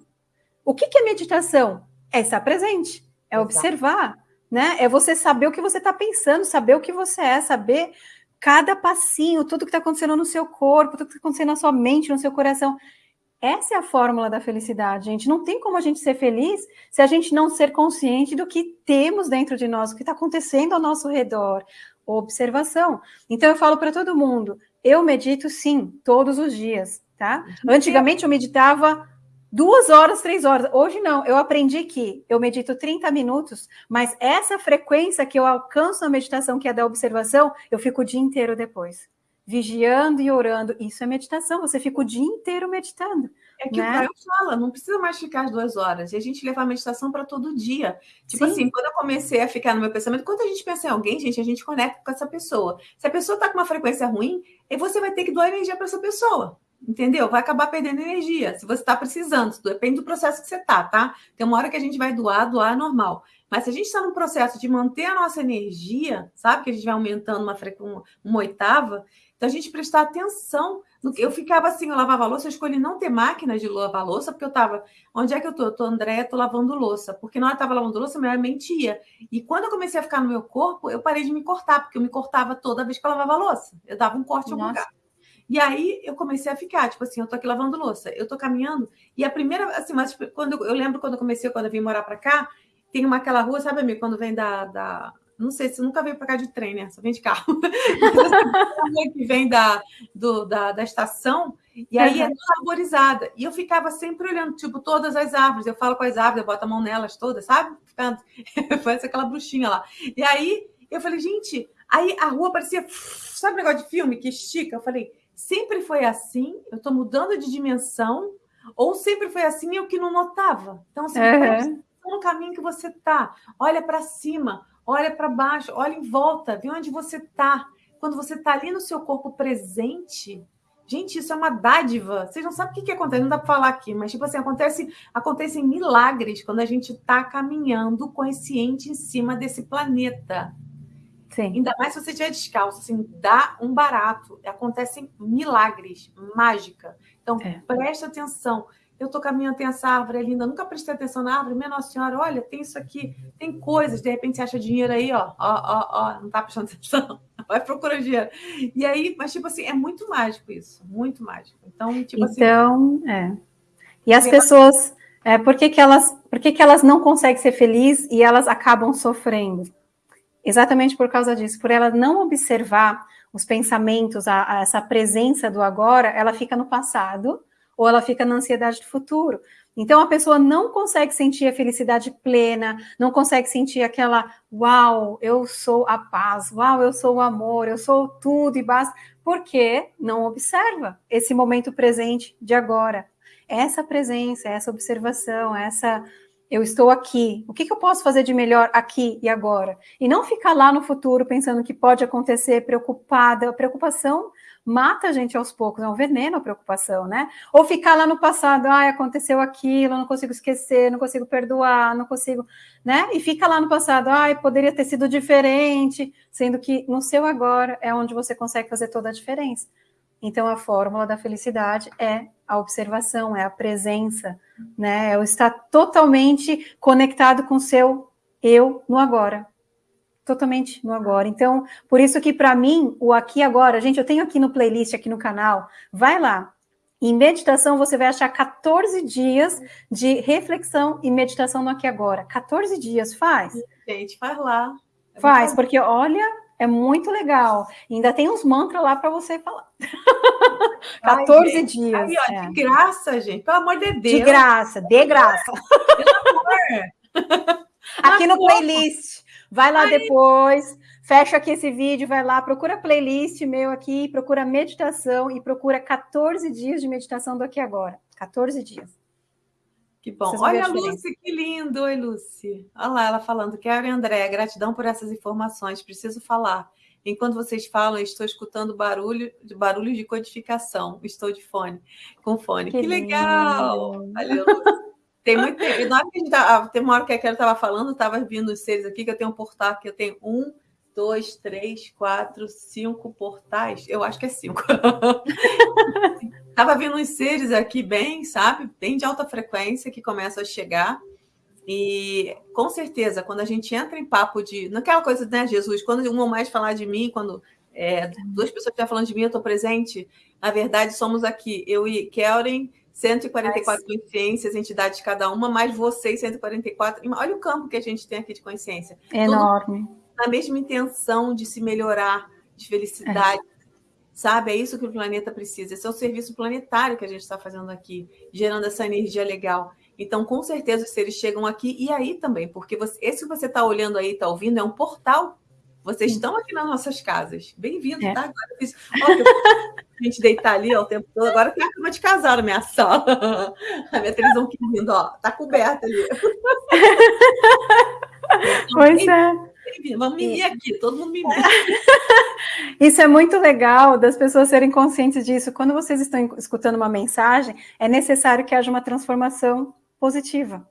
O que, que é meditação? É estar presente, é Exato. observar, né? É você saber o que você está pensando, saber o que você é, saber cada passinho, tudo que está acontecendo no seu corpo, tudo que está acontecendo na sua mente, no seu coração. Essa é a fórmula da felicidade, gente. Não tem como a gente ser feliz se a gente não ser consciente do que temos dentro de nós, o que está acontecendo ao nosso redor, observação. Então eu falo para todo mundo, eu medito sim, todos os dias, tá? Antigamente eu meditava duas horas, três horas. Hoje não, eu aprendi que eu medito 30 minutos, mas essa frequência que eu alcanço na meditação, que é da observação, eu fico o dia inteiro depois. Vigiando e orando. Isso é meditação, você fica o dia inteiro meditando. É que né? o Caio fala, não precisa mais ficar as duas horas. E a gente levar a meditação para todo dia. Tipo Sim. assim, quando eu comecei a ficar no meu pensamento, quando a gente pensa em alguém, gente, a gente conecta com essa pessoa. Se a pessoa está com uma frequência ruim, você vai ter que doar energia para essa pessoa. Entendeu? Vai acabar perdendo energia. Se você está precisando, depende do processo que você está, tá? Tem uma hora que a gente vai doar, doar é normal. Mas se a gente está num processo de manter a nossa energia, sabe? Que a gente vai aumentando uma, uma, uma oitava, então a gente prestar atenção eu ficava assim, eu lavava louça, eu escolhi não ter máquina de lavar louça, porque eu estava. Onde é que eu tô? Eu tô, André, tô lavando louça. Porque na hora que eu estava lavando louça, minha mentia. E quando eu comecei a ficar no meu corpo, eu parei de me cortar, porque eu me cortava toda vez que eu lavava louça. Eu dava um corte em algum lugar. E aí eu comecei a ficar, tipo assim, eu tô aqui lavando louça, eu tô caminhando, e a primeira, assim, mas quando eu lembro quando eu comecei, quando eu vim morar para cá, tem uma aquela rua, sabe, amigo, quando vem da, da não sei se nunca veio para cá de trem, né? Só vem de carro. que vem da, do, da, da estação, e aí uhum. é toda arborizada. E eu ficava sempre olhando, tipo, todas as árvores. Eu falo com as árvores, eu boto a mão nelas todas, sabe? Ficando. Parece aquela bruxinha lá. E aí eu falei, gente, aí a rua parecia. Sabe o negócio de filme que estica? Eu falei, sempre foi assim, eu estou mudando de dimensão, ou sempre foi assim eu que não notava. Então, assim, uhum. no caminho que você tá, olha para cima, olha para baixo, olha em volta, vê onde você está. Quando você está ali no seu corpo presente, gente, isso é uma dádiva. Vocês não sabem o que, que acontece, não dá para falar aqui, mas tipo assim, acontece, acontecem milagres quando a gente está caminhando consciente em cima desse planeta. Sim. Ainda mais se você estiver descalço, assim, dá um barato. Acontecem milagres, mágica. Então, é. preste atenção. Eu estou caminhando, tem essa árvore linda, nunca prestei atenção na árvore. Minha Nossa Senhora, olha, tem isso aqui, tem coisas. De repente você acha dinheiro aí, ó, ó, ó, ó, não está prestando atenção. Vai procurar dinheiro. E aí, mas tipo assim, é muito mágico isso, muito mágico. Então, tipo assim. Então, é. E as pessoas, é, por que, que elas, por que, que elas não conseguem ser felizes e elas acabam sofrendo? Exatamente por causa disso, por ela não observar os pensamentos, a, a essa presença do agora, ela fica no passado ou ela fica na ansiedade do futuro. Então a pessoa não consegue sentir a felicidade plena, não consegue sentir aquela uau, eu sou a paz, uau, eu sou o amor, eu sou tudo e basta, porque não observa esse momento presente de agora. Essa presença, essa observação, essa eu estou aqui. O que, que, eu posso fazer de melhor aqui e agora? E não ficar lá no futuro pensando que pode acontecer, preocupada. A preocupação mata a gente aos poucos, é um veneno a preocupação, né? Ou ficar lá no passado, ah, aconteceu aquilo, não consigo esquecer, não consigo perdoar, não consigo, né? E fica lá no passado, ah, poderia ter sido diferente, sendo que no seu agora é onde você consegue fazer toda a diferença. Então, a fórmula da felicidade é a observação, é a presença, né? É o estar totalmente conectado com o seu eu no agora. Totalmente no agora. Então, por isso que para mim, o aqui agora, gente, eu tenho aqui no playlist, aqui no canal, vai lá. Em meditação, você vai achar 14 dias de reflexão e meditação no aqui agora. 14 dias, faz? Gente, faz lá. Faz, porque olha, é muito legal. Ainda tem uns mantras lá para você falar. 14 Ai, dias. Aí, ó, é. De graça, gente. Pelo amor de Deus. De graça, de graça. Pelo amor. Aqui no playlist. Vai lá Ai. depois. Fecha aqui esse vídeo, vai lá, procura playlist meu aqui, procura meditação e procura 14 dias de meditação do aqui agora. 14 dias. Que bom. Olha a Lucy, que lindo. Oi, Lucy. Olha lá, ela falando. Quero, André, gratidão por essas informações. Preciso falar. Enquanto vocês falam, estou escutando barulho de barulho de codificação. Estou de fone, com fone. Que, que legal! Valeu, Lucy. Tem muito tempo. Na hora que a gente ah, tem uma hora que a Kelly estava falando, estava vindo os seres aqui, que eu tenho um portal que eu tenho um, dois, três, quatro, cinco portais. Eu acho que é cinco. Tava vindo uns seres aqui bem, sabe? Bem de alta frequência que começam a chegar. E com certeza, quando a gente entra em papo de. Naquela coisa, né, Jesus? Quando um ou mais falar de mim, quando é, duas pessoas estiverem falando de mim, eu estou presente. Na verdade, somos aqui, eu e Kellen, 144 Mas... consciências, entidades cada uma, mais vocês, 144. Olha o campo que a gente tem aqui de consciência. Enorme. Tudo na mesma intenção de se melhorar, de felicidade. É. Sabe? É isso que o planeta precisa. Esse é o serviço planetário que a gente está fazendo aqui, gerando essa energia legal. Então, com certeza, os seres chegam aqui e aí também, porque você, esse que você está olhando aí, está ouvindo, é um portal. Vocês estão aqui nas nossas casas. Bem-vindo, é. tá? Agora, ó, a gente deitar ali ó, o tempo todo. Agora tem a cama de casal na minha sala. A minha televisão que lindo, ó. Tá coberta ali. Pois é. Vamos mimir aqui, todo mundo mimir. Isso é muito legal das pessoas serem conscientes disso. Quando vocês estão escutando uma mensagem, é necessário que haja uma transformação positiva.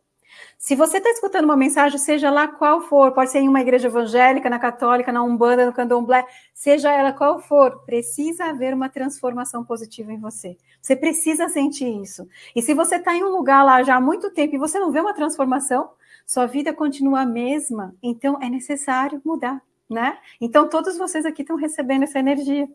Se você está escutando uma mensagem, seja lá qual for, pode ser em uma igreja evangélica, na católica, na umbanda, no candomblé, seja ela qual for, precisa haver uma transformação positiva em você. Você precisa sentir isso. E se você está em um lugar lá já há muito tempo e você não vê uma transformação, sua vida continua a mesma, então é necessário mudar, né? Então todos vocês aqui estão recebendo essa energia.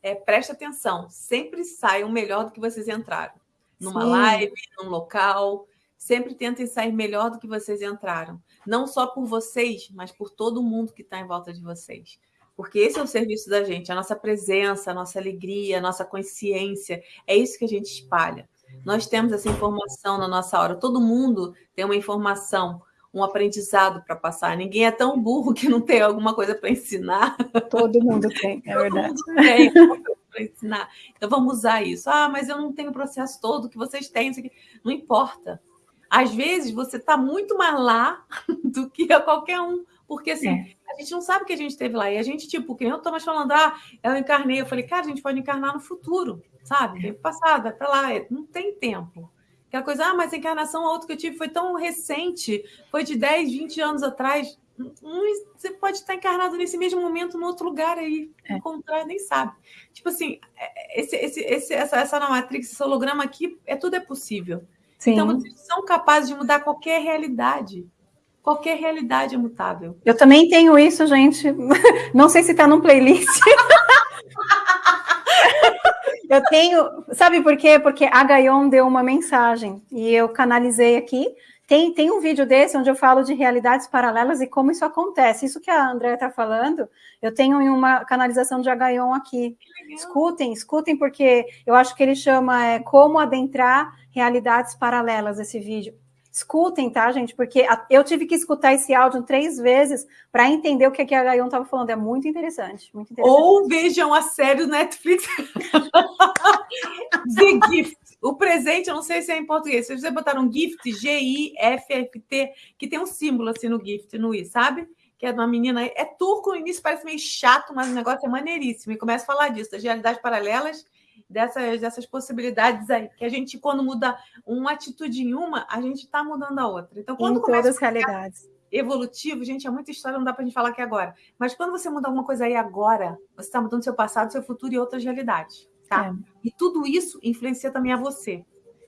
É, preste atenção, sempre saiam melhor do que vocês entraram. Numa Sim. live, num local, sempre tentem sair melhor do que vocês entraram. Não só por vocês, mas por todo mundo que está em volta de vocês. Porque esse é o serviço da gente, a nossa presença, a nossa alegria, a nossa consciência. É isso que a gente espalha. Nós temos essa informação na nossa hora. Todo mundo tem uma informação um aprendizado para passar. Ninguém é tão burro que não tem alguma coisa para ensinar. Todo mundo tem, é verdade. Todo mundo tem para ensinar. Então vamos usar isso. Ah, mas eu não tenho o processo todo que vocês têm. Não importa. Às vezes você está muito mais lá do que a qualquer um. Porque assim, é. a gente não sabe o que a gente teve lá. E a gente, tipo, que nem eu estou mais falando, ah, eu encarnei. Eu falei, cara, a gente pode encarnar no futuro, sabe? Tempo passado, vai para lá. Não tem tempo. Aquela coisa, ah, mas a encarnação, a outra que eu tive foi tão recente, foi de 10, 20 anos atrás. você pode estar encarnado nesse mesmo momento no outro lugar aí, é. encontrar, nem sabe. Tipo assim, é, esse, esse, esse, essa, essa Matrix, esse holograma aqui, é tudo é possível. Sim. Então, vocês são capazes de mudar qualquer realidade. Qualquer realidade é mutável. Eu também tenho isso, gente. Não sei se está num playlist. eu tenho. Sabe por quê? Porque a Gayon deu uma mensagem e eu canalizei aqui. Tem, tem um vídeo desse onde eu falo de realidades paralelas e como isso acontece. Isso que a Andrea está falando, eu tenho em uma canalização de Agaion aqui. Escutem, escutem, porque eu acho que ele chama é, Como Adentrar Realidades Paralelas, esse vídeo. Escutem, tá, gente? Porque eu tive que escutar esse áudio três vezes para entender o que, a Gaion estava falando. É muito interessante, muito interessante. Ou vejam a série do Netflix The Gift. O presente, eu não sei se é em português. Se você botar um gift, G-I-F-F-T, que tem um símbolo assim no gift, no I, sabe? Que é de uma menina. É turco no início, parece meio chato, mas o negócio é maneiríssimo. E começa a falar disso, das realidades paralelas, dessas, dessas possibilidades aí. Que a gente, quando muda uma atitude em uma, a gente está mudando a outra. Então, quando em começa todas as realidades. Evolutivo, gente, é muita história, não dá para a gente falar aqui agora. Mas quando você muda alguma coisa aí agora, você está mudando seu passado, seu futuro e outras realidades tá? É. E tudo isso influencia também a você.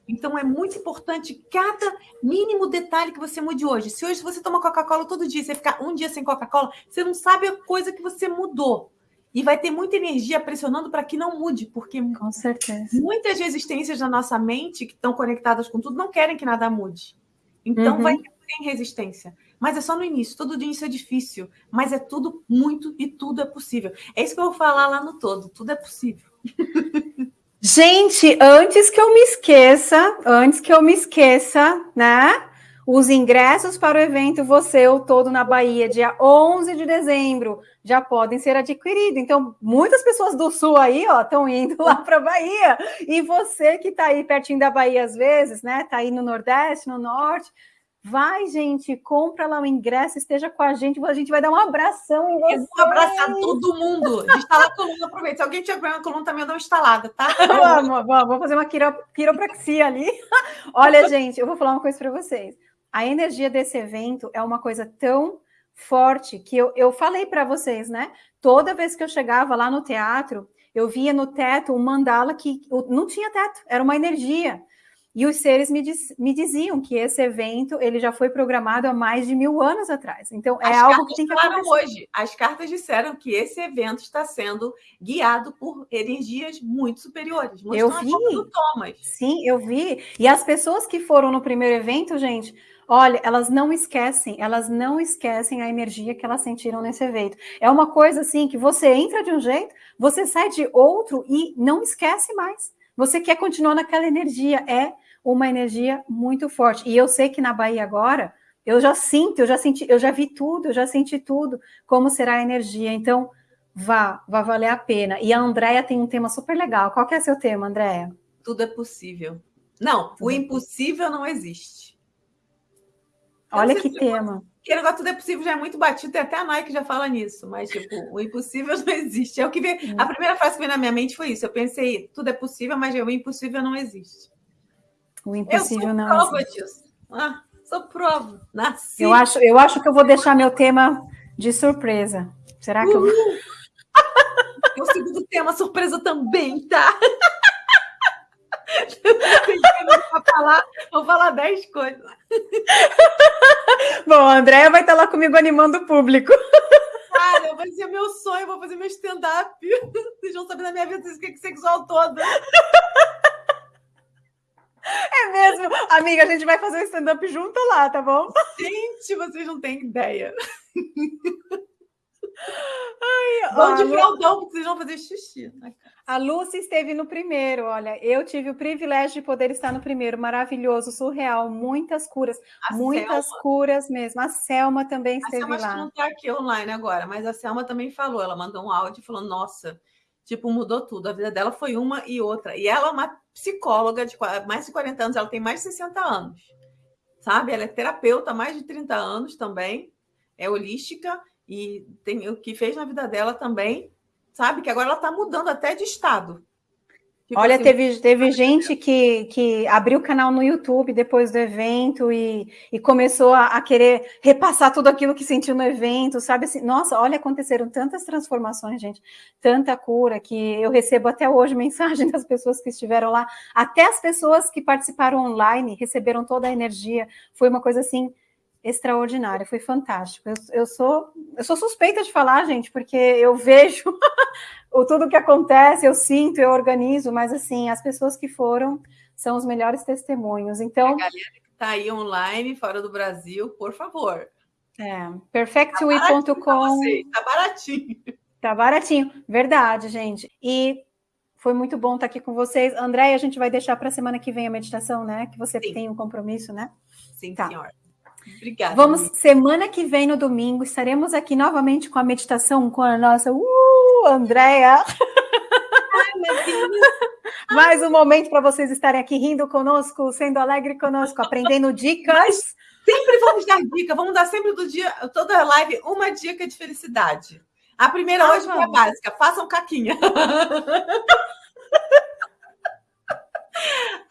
Então é muito importante cada mínimo detalhe que você mude hoje. Se hoje você toma Coca-Cola todo dia, você ficar um dia sem Coca-Cola, você não sabe a coisa que você mudou. E vai ter muita energia pressionando para que não mude, porque com certeza. muitas resistências da nossa mente que estão conectadas com tudo não querem que nada mude. Então uhum. vai ter resistência. Mas é só no início, todo início é difícil, mas é tudo muito e tudo é possível. É isso que eu vou falar lá no todo, tudo é possível. Gente, antes que eu me esqueça, antes que eu me esqueça, né? Os ingressos para o evento Você Eu Todo na Bahia, dia 11 de dezembro, já podem ser adquiridos. Então, muitas pessoas do Sul aí, ó, estão indo lá para a Bahia. E você que está aí pertinho da Bahia às vezes, né? Está aí no Nordeste, no Norte, Vai, gente, compra lá o ingresso, esteja com a gente, a gente vai dar um abração em vocês. Eu vou abraçar todo mundo. Instalar a coluna, aproveita. Se alguém tiver problema na coluna, também eu dou uma instalada, tá? vamos, vamos, vamos fazer uma quiro, quiropraxia ali. Olha, gente, eu vou falar uma coisa para vocês. A energia desse evento é uma coisa tão forte que eu, eu falei para vocês, né? Toda vez que eu chegava lá no teatro, eu via no teto um mandala que não tinha teto, era uma energia. E os seres me, diz, me, diziam que esse evento ele já foi programado há mais de mil anos atrás. Então é As algo que tem que acontecer. hoje. As cartas disseram que esse evento está sendo guiado por energias muito superiores. Eu vi. Thomas. Sim, eu vi. E as pessoas que foram no primeiro evento, gente, Olha, elas não esquecem, elas não esquecem a energia que elas sentiram nesse evento. É uma coisa assim que você entra de um jeito, você sai de outro e não esquece mais. Você quer continuar naquela energia. É uma energia muito forte. E eu sei que na Bahia agora, eu já sinto, eu já senti, eu já vi tudo, eu já senti tudo, como será a energia. Então, vá, vai valer a pena. E a Andrea tem um tema super legal. Qual que é seu tema, Andrea? Tudo é possível. Não, tudo o impossível não existe. Olha que tema. Que negócio tudo é possível já é muito batido, tem até a Nike já fala nisso, mas tipo, o impossível não existe. É o que veio, a primeira frase que veio na minha mente foi isso. Eu pensei, tudo é possível, mas o impossível não existe. O impossível não prova disso. Ah, sou prova. Nasci. Eu acho, eu acho que eu vou deixar meu tema de surpresa. Será que Uhul. eu. o segundo tema surpresa também, tá? Vou falar, vou falar dez coisas. Bom, a Andréia vai estar lá comigo animando o público. Cara, vai ser meu sonho, vou fazer meu stand-up. Vocês vão saber da minha vida sexual toda. É mesmo. Amiga, a gente vai fazer o stand-up junto lá, tá bom? Gente, vocês não têm ideia. Ai, Vão de fraldão, porque vocês vão fazer xixi. A Lúcia esteve no primeiro, olha, eu tive o privilégio de poder estar no primeiro, maravilhoso, surreal, muitas curas, a muitas Selma. curas mesmo. A Selma também esteve lá. A Selma lá. não está aqui online agora, mas a Selma também falou, ela mandou um áudio e falou, nossa, tipo, mudou tudo. A vida dela foi uma e outra. E ela é uma psicóloga de mais de 40 anos, ela tem mais de 60 anos. Sabe? Ela é terapeuta há mais de 30 anos também, é holística e tem o que fez na vida dela também, sabe? Que agora ela está mudando até de estado. Tipo Olha, assim, teve, teve gente que, que abriu o canal no YouTube depois do evento e, e começou a, a, querer repassar tudo aquilo que sentiu no evento, sabe? Assim, nossa, olha, aconteceram tantas transformações, gente, tanta cura que eu recebo até hoje mensagem das pessoas que estiveram lá, até as pessoas que participaram online receberam toda a energia. Foi uma coisa assim extraordinária, foi fantástico. Eu, eu, sou, eu sou suspeita de falar, gente, porque eu vejo o tudo que acontece, eu sinto, eu organizo, mas assim, as pessoas que foram são os melhores testemunhos. Então, a galera que está aí online, fora do Brasil, por favor. É, perfectwe.com. Tá, tá baratinho. Tá baratinho, verdade, gente. E foi muito bom estar aqui com vocês. André, a gente vai deixar para a semana que vem a meditação, né? Que você Sim. tem um compromisso, né? Sim, tá. senhora. Obrigada. Vamos, amiga. semana que vem, no domingo, estaremos aqui novamente com a meditação com a nossa uh, Andréia. Mais um momento para vocês estarem aqui rindo conosco, sendo alegre conosco, aprendendo dicas. Sempre vamos dar dica, vamos dar sempre do dia, toda live, uma dica de felicidade. A primeira ah, hoje é básica, façam caquinha.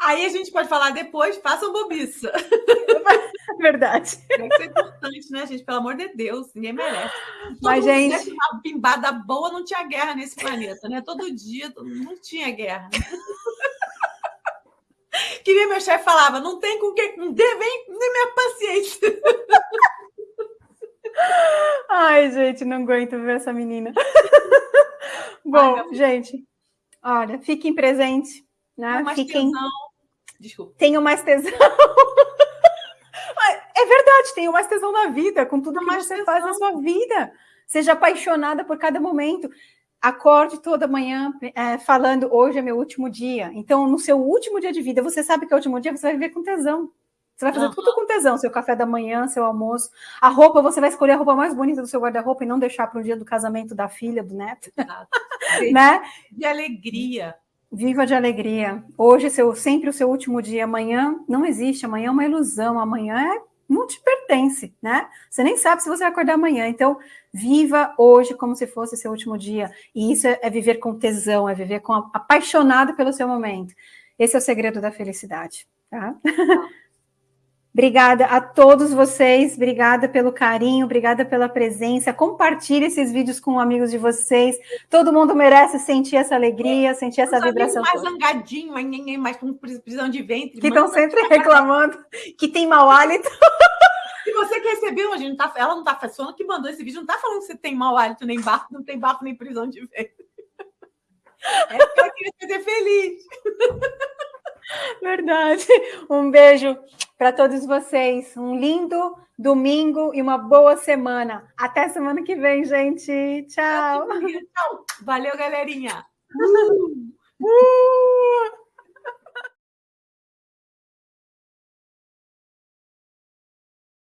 Aí a gente pode falar depois, façam bobiça. Verdade. Isso é importante, né, gente? Pelo amor de Deus, ninguém merece. Todo Mas, gente. Uma pimbada boa, não tinha guerra nesse planeta, né? Todo dia não tinha guerra. Queria meu chefe falava, não tem com quem, não dê, vem, nem minha paciência. Ai, gente, não aguento ver essa menina. Bom, Ai, gente, olha, fiquem presentes, né? Fiquem. Tesão. Desculpa. Tenham mais tesão. É verdade, tenha mais tesão na vida, com tudo que você tesão. faz na sua vida. Seja apaixonada por cada momento. Acorde toda manhã é, falando, hoje é meu último dia. Então, no seu último dia de vida, você sabe que é o último dia, você vai viver com tesão. Você vai fazer uhum. tudo com tesão, seu café da manhã, seu almoço. A roupa, você vai escolher a roupa mais bonita do seu guarda-roupa e não deixar para o dia do casamento da filha, do neto. né? De alegria. Viva de alegria. Hoje, seu, sempre o seu último dia. Amanhã não existe. Amanhã é uma ilusão. Amanhã é não te pertence, né? Você nem sabe se você vai acordar amanhã. Então, viva hoje como se fosse seu último dia. E isso é, é viver com tesão, é viver com apaixonado pelo seu momento. Esse é o segredo da felicidade, tá? Obrigada a todos vocês, obrigada pelo carinho, obrigada pela presença. Compartilhe esses vídeos com amigos de vocês. Todo mundo merece sentir essa alegria, sentir essa vibração. Mais zangadinho, mais com prisão de ventre. Que estão sempre reclamando que tem mau hálito. Se você que recebeu, a gente não tá, ela não está falando que mandou esse vídeo, não está falando que você tem mau hálito, nem bafo, não tem bafo, nem prisão de ventre. É porque eu queria ser feliz. Verdade. Um beijo para todos vocês. Um lindo domingo e uma boa semana. Até semana que vem, gente. Tchau. Valeu, galerinha. Uh, uh.